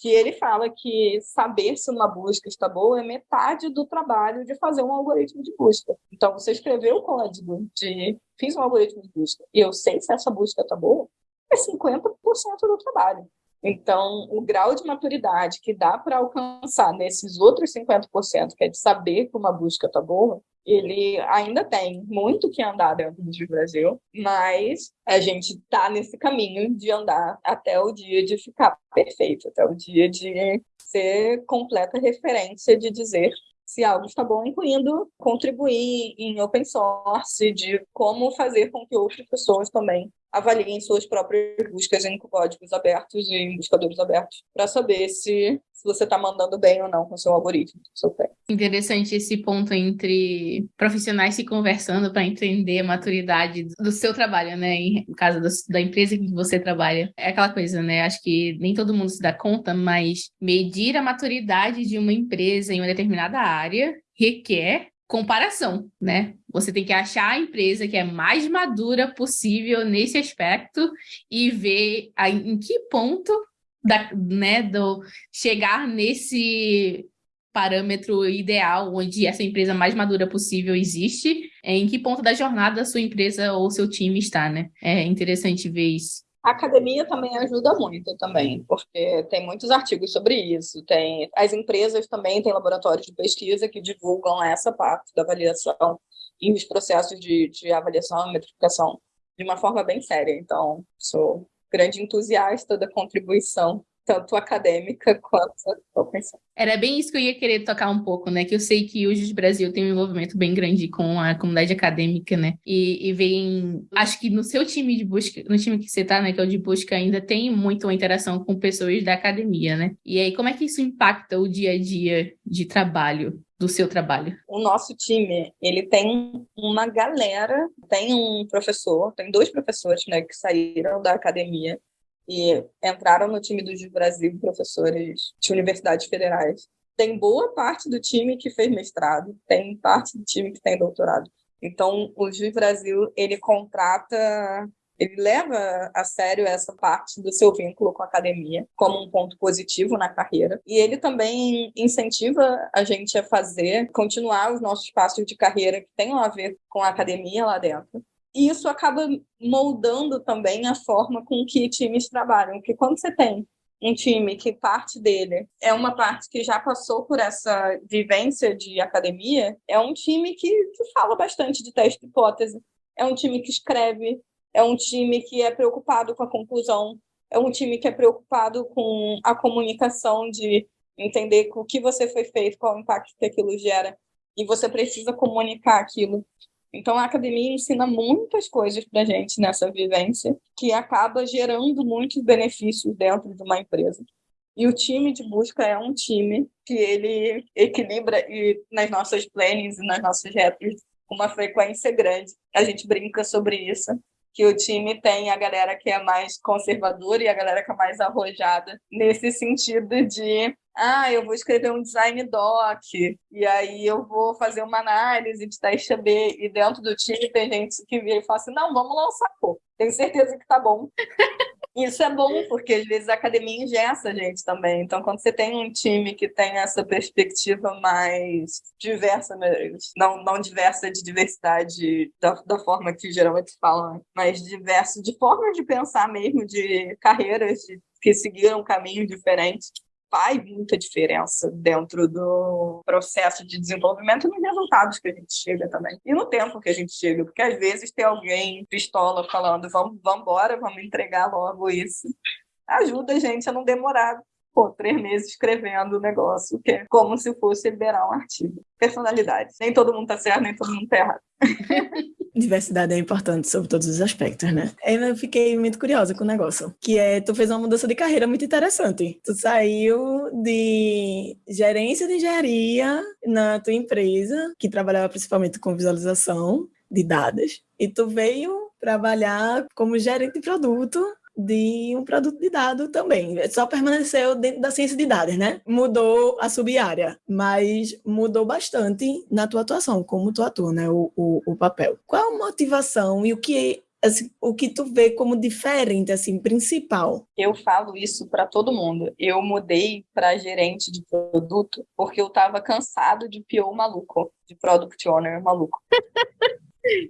que ele fala que saber se uma busca está boa é metade do trabalho de fazer um algoritmo de busca. Então, você escreveu o código de fiz um algoritmo de busca e eu sei se essa busca está boa, é 50% do trabalho. Então, o grau de maturidade que dá para alcançar nesses outros 50%, que é de saber que uma busca está boa, ele ainda tem muito que andar dentro do Brasil, mas a gente está nesse caminho de andar até o dia de ficar perfeito, até o dia de ser completa referência de dizer se algo está bom, incluindo contribuir em open source, de como fazer com que outras pessoas também avaliem suas próprias buscas em códigos abertos e em buscadores abertos para saber se, se você está mandando bem ou não com seu algoritmo, seu Interessante esse ponto entre profissionais se conversando para entender a maturidade do seu trabalho, né? No caso da empresa que você trabalha. É aquela coisa, né? Acho que nem todo mundo se dá conta, mas medir a maturidade de uma empresa em uma determinada área requer comparação, né? Você tem que achar a empresa que é mais madura possível nesse aspecto e ver em que ponto da, né, do chegar nesse parâmetro ideal onde essa empresa mais madura possível existe, em que ponto da jornada a sua empresa ou seu time está, né? É interessante ver isso. A academia também ajuda muito também, porque tem muitos artigos sobre isso. Tem as empresas também têm laboratórios de pesquisa que divulgam essa parte da avaliação e os processos de, de avaliação e metrificação de uma forma bem séria. Então, sou grande entusiasta da contribuição tanto acadêmica quanto open Era bem isso que eu ia querer tocar um pouco, né? Que eu sei que hoje o Brasil tem um envolvimento bem grande com a comunidade acadêmica, né? E, e vem. Acho que no seu time de busca, no time que você tá, né? Que é o de busca, ainda tem muito uma interação com pessoas da academia, né? E aí, como é que isso impacta o dia a dia de trabalho do seu trabalho? O nosso time, ele tem uma galera, tem um professor, tem dois professores, né, que saíram da academia e entraram no time do Juiz Brasil professores de universidades federais. Tem boa parte do time que fez mestrado, tem parte do time que tem doutorado. Então, o Juiz Brasil, ele contrata, ele leva a sério essa parte do seu vínculo com a academia como um ponto positivo na carreira. E ele também incentiva a gente a fazer, continuar os nossos passos de carreira que tenham a ver com a academia lá dentro. E isso acaba moldando também a forma com que times trabalham, porque quando você tem um time que parte dele é uma parte que já passou por essa vivência de academia, é um time que, que fala bastante de teste de hipótese, é um time que escreve, é um time que é preocupado com a conclusão, é um time que é preocupado com a comunicação de entender o que você foi feito, qual o impacto que aquilo gera, e você precisa comunicar aquilo. Então, a academia ensina muitas coisas para gente nessa vivência, que acaba gerando muitos benefícios dentro de uma empresa. E o time de busca é um time que ele equilibra e nas nossas plannings e nas nossas retas uma frequência grande. A gente brinca sobre isso, que o time tem a galera que é mais conservadora e a galera que é mais arrojada, nesse sentido de ah, eu vou escrever um design doc, e aí eu vou fazer uma análise de teste AB, e dentro do time tem gente que vira e fala assim, não, vamos lançar, pô, tenho certeza que tá bom. Isso é bom, porque às vezes a academia ingessa a gente também. Então, quando você tem um time que tem essa perspectiva mais diversa, né, não, não diversa de diversidade da, da forma que geralmente falam, mas diverso de forma de pensar mesmo, de carreiras de, que seguiram caminhos diferentes, faz muita diferença dentro do processo de desenvolvimento e nos resultados que a gente chega também. E no tempo que a gente chega, porque às vezes tem alguém pistola falando, vamos, vamos embora, vamos entregar logo isso. Ajuda a gente a não demorar pô, três meses escrevendo o negócio, que é como se fosse liberar um artigo. Personalidade. Nem todo mundo tá certo, nem todo mundo tá errado. Diversidade é importante sobre todos os aspectos, né? Eu fiquei muito curiosa com o negócio, que é, tu fez uma mudança de carreira muito interessante. Tu saiu de gerência de engenharia na tua empresa, que trabalhava principalmente com visualização de dados, e tu veio trabalhar como gerente de produto de um produto de dado também. Só permaneceu dentro da ciência de dados, né? Mudou a sub-área, mas mudou bastante na tua atuação, como tu atua, né? O, o, o papel. Qual a motivação e o que Assim, o que tu vê como diferente, assim, principal? Eu falo isso para todo mundo. Eu mudei para gerente de produto porque eu estava cansado de PO maluco, de product owner maluco.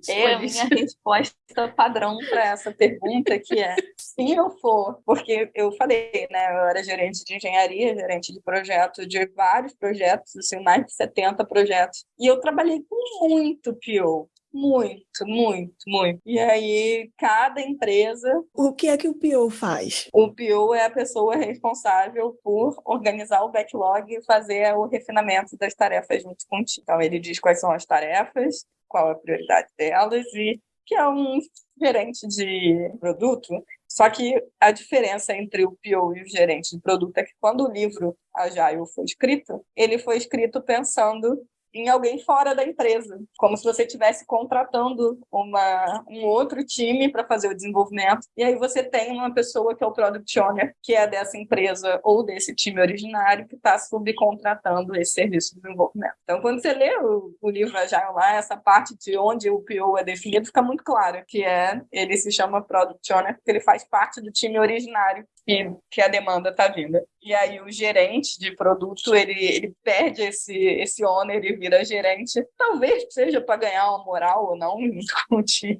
É a minha resposta padrão para essa pergunta, que é se eu for, porque eu falei, né, eu era gerente de engenharia, gerente de projeto, de vários projetos, assim, mais de 70 projetos, e eu trabalhei com muito PO, muito, muito, muito. E aí, cada empresa. O que é que o PO faz? O PO é a pessoa responsável por organizar o backlog e fazer o refinamento das tarefas junto contigo. Então, ele diz quais são as tarefas, qual a prioridade delas e que é um gerente de produto. Só que a diferença entre o PO e o gerente de produto é que quando o livro Agile foi escrito, ele foi escrito pensando em alguém fora da empresa, como se você estivesse contratando uma, um outro time para fazer o desenvolvimento. E aí você tem uma pessoa que é o product owner, que é dessa empresa ou desse time originário, que está subcontratando esse serviço de desenvolvimento. Então, quando você lê o, o livro Agile lá, essa parte de onde o PO é definido fica muito claro, que é ele se chama product owner porque ele faz parte do time originário que, que a demanda está vindo. E aí o gerente de produto, ele, ele perde esse, esse owner e vira gerente, talvez seja para ganhar uma moral ou não com o time.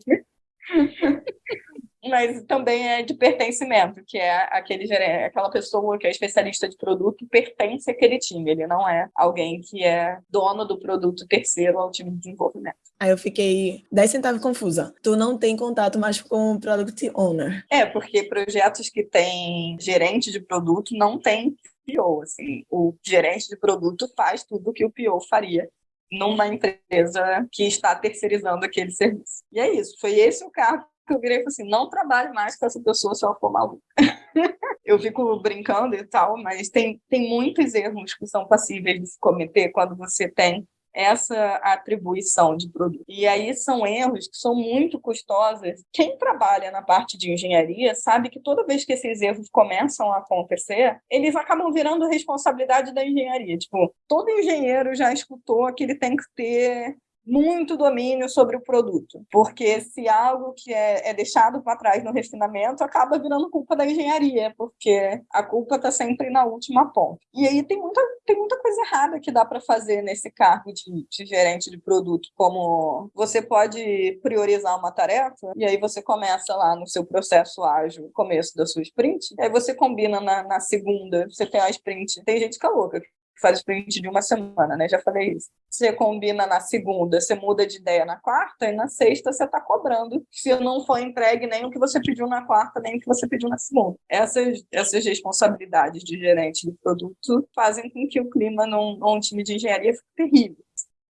Mas também é de pertencimento, que é aquele gerente, aquela pessoa que é especialista de produto pertence àquele time, ele não é alguém que é dono do produto terceiro ao time de desenvolvimento. Aí eu fiquei 10 centavos confusa. Tu não tem contato mais com o product owner. É, porque projetos que têm gerente de produto não tem PO, assim, o gerente de produto faz tudo o que o PO faria numa empresa que está terceirizando aquele serviço. E é isso, foi esse o cargo eu virei e falei assim, não trabalhe mais com essa pessoa se ela for maluca. eu fico brincando e tal, mas tem, tem muitos erros que são passíveis de se cometer quando você tem essa atribuição de produto. E aí são erros que são muito custosos. Quem trabalha na parte de engenharia sabe que toda vez que esses erros começam a acontecer, eles acabam virando responsabilidade da engenharia. Tipo, todo engenheiro já escutou que ele tem que ter muito domínio sobre o produto, porque se algo que é, é deixado para trás no refinamento acaba virando culpa da engenharia, porque a culpa está sempre na última ponta. E aí tem muita, tem muita coisa errada que dá para fazer nesse cargo de, de gerente de produto, como você pode priorizar uma tarefa e aí você começa lá no seu processo ágil, começo da sua sprint, aí você combina na, na segunda, você tem a sprint. Tem gente que é louca, faz sprint de uma semana, né? Já falei isso. Você combina na segunda, você muda de ideia na quarta, e na sexta você está cobrando se não foi entregue nem o que você pediu na quarta, nem o que você pediu na segunda. Essas, essas responsabilidades de gerente de produto fazem com que o clima num, num time de engenharia fique terrível.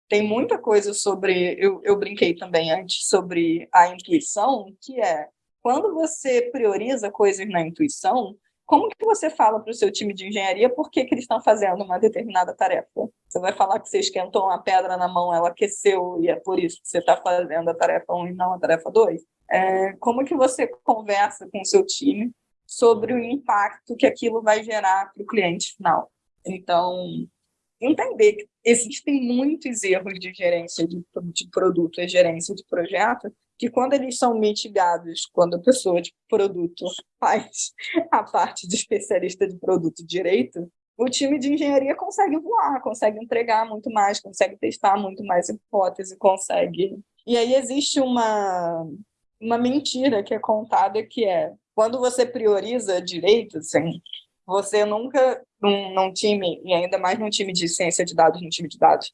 Tem muita coisa sobre. Eu, eu brinquei também antes sobre a intuição, que é quando você prioriza coisas na intuição, como que você fala para o seu time de engenharia por que, que eles estão fazendo uma determinada tarefa? Você vai falar que você esquentou uma pedra na mão, ela aqueceu e é por isso que você está fazendo a tarefa 1 e não a tarefa 2? É, como que você conversa com o seu time sobre o impacto que aquilo vai gerar para o cliente final? Então, entender que existem muitos erros de gerência de, de produto e gerência de projeto que quando eles são mitigados, quando a pessoa de produto faz a parte de especialista de produto direito, o time de engenharia consegue voar, consegue entregar muito mais, consegue testar muito mais hipótese, consegue. E aí existe uma, uma mentira que é contada que é quando você prioriza direito, assim, você nunca, num, num time, e ainda mais num time de ciência de dados, num time de dados,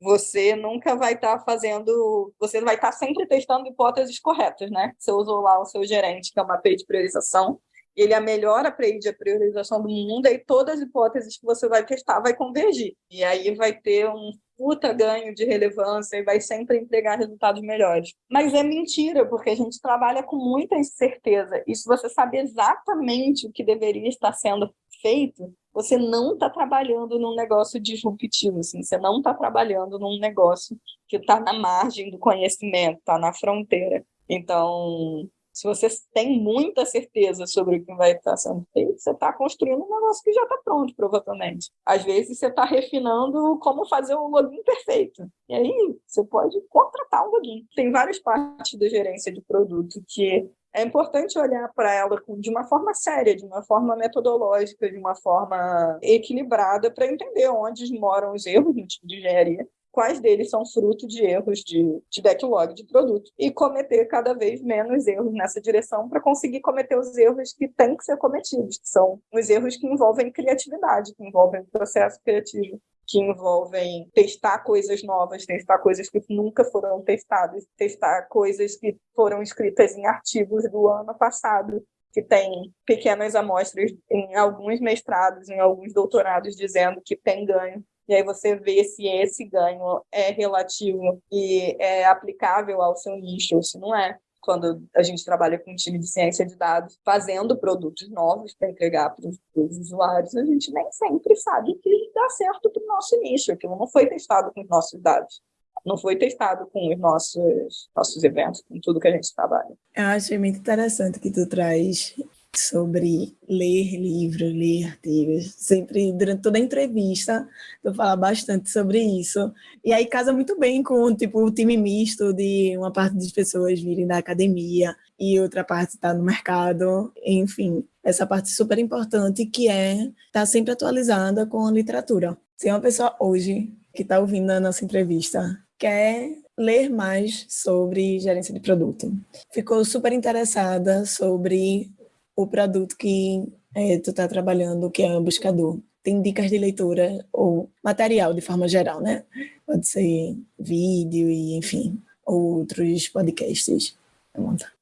você nunca vai estar tá fazendo, você vai estar tá sempre testando hipóteses corretas, né? Você usou lá o seu gerente, que é uma API de priorização, ele é a melhor API de priorização do mundo, e todas as hipóteses que você vai testar vai convergir. E aí vai ter um puta ganho de relevância e vai sempre entregar resultados melhores. Mas é mentira, porque a gente trabalha com muita incerteza. E se você sabe exatamente o que deveria estar sendo feito, você não está trabalhando num negócio disruptivo, assim, você não está trabalhando num negócio que está na margem do conhecimento, está na fronteira. Então, se você tem muita certeza sobre o que vai estar sendo feito, você está construindo um negócio que já está pronto, provavelmente. Às vezes, você está refinando como fazer um login perfeito. E aí, você pode contratar um login. Tem várias partes da gerência de produto que é importante olhar para ela de uma forma séria, de uma forma metodológica, de uma forma equilibrada, para entender onde moram os erros no tipo de engenharia, quais deles são fruto de erros de, de backlog de produto, e cometer cada vez menos erros nessa direção para conseguir cometer os erros que têm que ser cometidos, que são os erros que envolvem criatividade, que envolvem processo criativo que envolvem testar coisas novas, testar coisas que nunca foram testadas, testar coisas que foram escritas em artigos do ano passado, que tem pequenas amostras em alguns mestrados, em alguns doutorados, dizendo que tem ganho. E aí você vê se esse ganho é relativo e é aplicável ao seu nicho ou se não é quando a gente trabalha com um time de ciência de dados, fazendo produtos novos para entregar para os usuários, a gente nem sempre sabe que dá certo para o nosso nicho. Aquilo não foi testado com os nossos dados não foi testado com os nossos, nossos eventos, com tudo que a gente trabalha. Eu achei muito interessante que tu traz sobre ler livros, ler artigos. Sempre, durante toda a entrevista, eu falo bastante sobre isso. E aí casa muito bem com tipo, o time misto de uma parte das pessoas virem da academia e outra parte está no mercado. Enfim, essa parte super importante que é estar tá sempre atualizada com a literatura. Se uma pessoa hoje que está ouvindo a nossa entrevista quer ler mais sobre gerência de produto. Ficou super interessada sobre o produto que é, tu está trabalhando, que é o buscador. Tem dicas de leitura ou material de forma geral, né? Pode ser vídeo e, enfim, outros podcasts.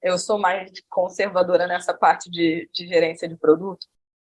Eu sou mais conservadora nessa parte de, de gerência de produto,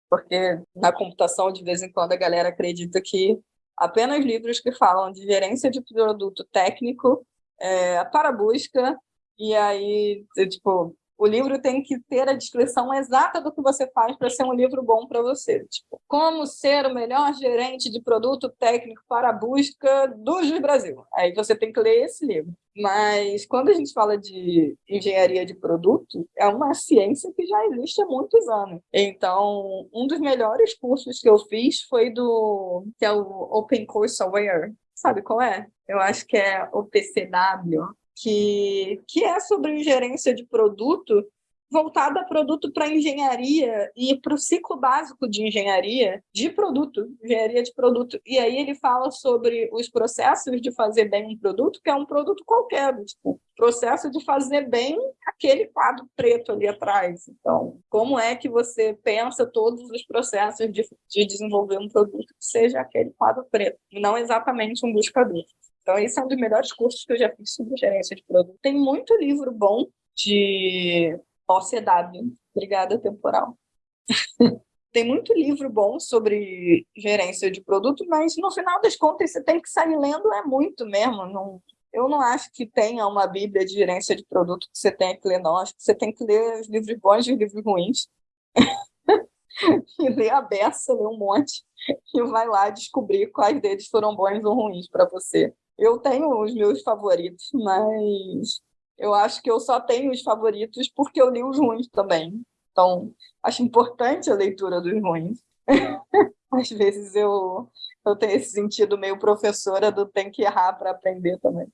porque na computação, de vez em quando, a galera acredita que apenas livros que falam de gerência de produto técnico é, para busca, e aí, tipo, o livro tem que ter a descrição exata do que você faz para ser um livro bom para você. Tipo, como ser o melhor gerente de produto técnico para a busca do Juiz Brasil. Aí você tem que ler esse livro. Mas quando a gente fala de engenharia de produto, é uma ciência que já existe há muitos anos. Então, um dos melhores cursos que eu fiz foi do que é o Open Course Aware, sabe qual é? Eu acho que é o PCW, que, que é sobre gerência de produto voltada a produto para engenharia e para o ciclo básico de engenharia de produto, engenharia de produto. E aí ele fala sobre os processos de fazer bem um produto, que é um produto qualquer, tipo, processo de fazer bem aquele quadro preto ali atrás. Então, como é que você pensa todos os processos de, de desenvolver um produto que seja aquele quadro preto, não exatamente um buscador. Então, esse é um dos melhores cursos que eu já fiz sobre gerência de produto. Tem muito livro bom de OCW, Brigada Temporal. tem muito livro bom sobre gerência de produto, mas no final das contas você tem que sair lendo é muito mesmo. Não, eu não acho que tenha uma bíblia de gerência de produto que você tenha que ler, não. Acho que você tem que ler os livros bons e os livros ruins. e ler a beça, ler um monte, e vai lá descobrir quais deles foram bons ou ruins para você. Eu tenho os meus favoritos, mas eu acho que eu só tenho os favoritos porque eu li os ruins também. Então, acho importante a leitura dos ruins. Às vezes eu, eu tenho esse sentido meio professora do tem que errar para aprender também.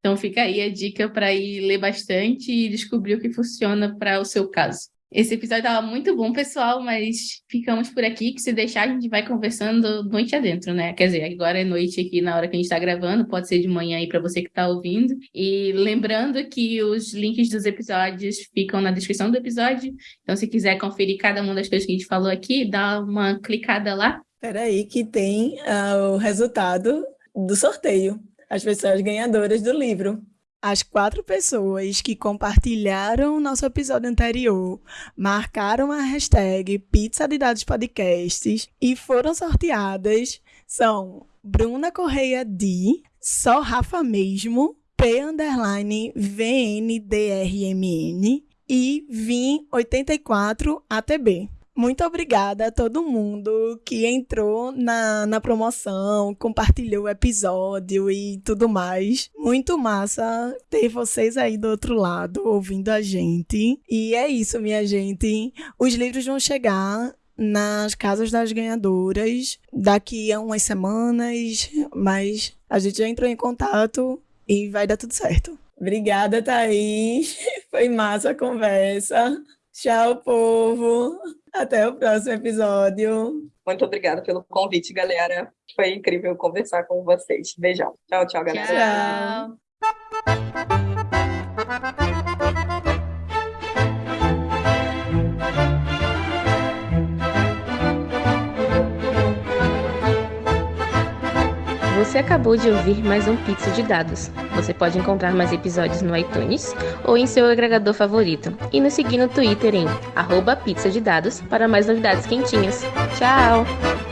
Então fica aí a dica para ir ler bastante e descobrir o que funciona para o seu caso. Esse episódio estava muito bom, pessoal, mas ficamos por aqui, que se deixar a gente vai conversando noite adentro, né? Quer dizer, agora é noite aqui na hora que a gente está gravando, pode ser de manhã aí para você que está ouvindo. E lembrando que os links dos episódios ficam na descrição do episódio, então se quiser conferir cada uma das coisas que a gente falou aqui, dá uma clicada lá. Peraí que tem uh, o resultado do sorteio, as pessoas ganhadoras do livro. As quatro pessoas que compartilharam nosso episódio anterior marcaram a hashtag Pizza de Dados Podcasts e foram sorteadas são Bruna Correia D, Só Rafa Mesmo, P underline VNDRMN e Vim84 ATB. Muito obrigada a todo mundo que entrou na, na promoção, compartilhou o episódio e tudo mais. Muito massa ter vocês aí do outro lado ouvindo a gente. E é isso, minha gente. Os livros vão chegar nas casas das ganhadoras daqui a umas semanas, mas a gente já entrou em contato e vai dar tudo certo. Obrigada, Thaís. Foi massa a conversa. Tchau, povo. Até o próximo episódio. Muito obrigada pelo convite, galera. Foi incrível conversar com vocês. Beijão. Tchau, tchau, galera. Tchau. Você acabou de ouvir mais um Pizza de Dados. Você pode encontrar mais episódios no iTunes ou em seu agregador favorito. E nos seguir no Twitter em arroba de dados para mais novidades quentinhas. Tchau!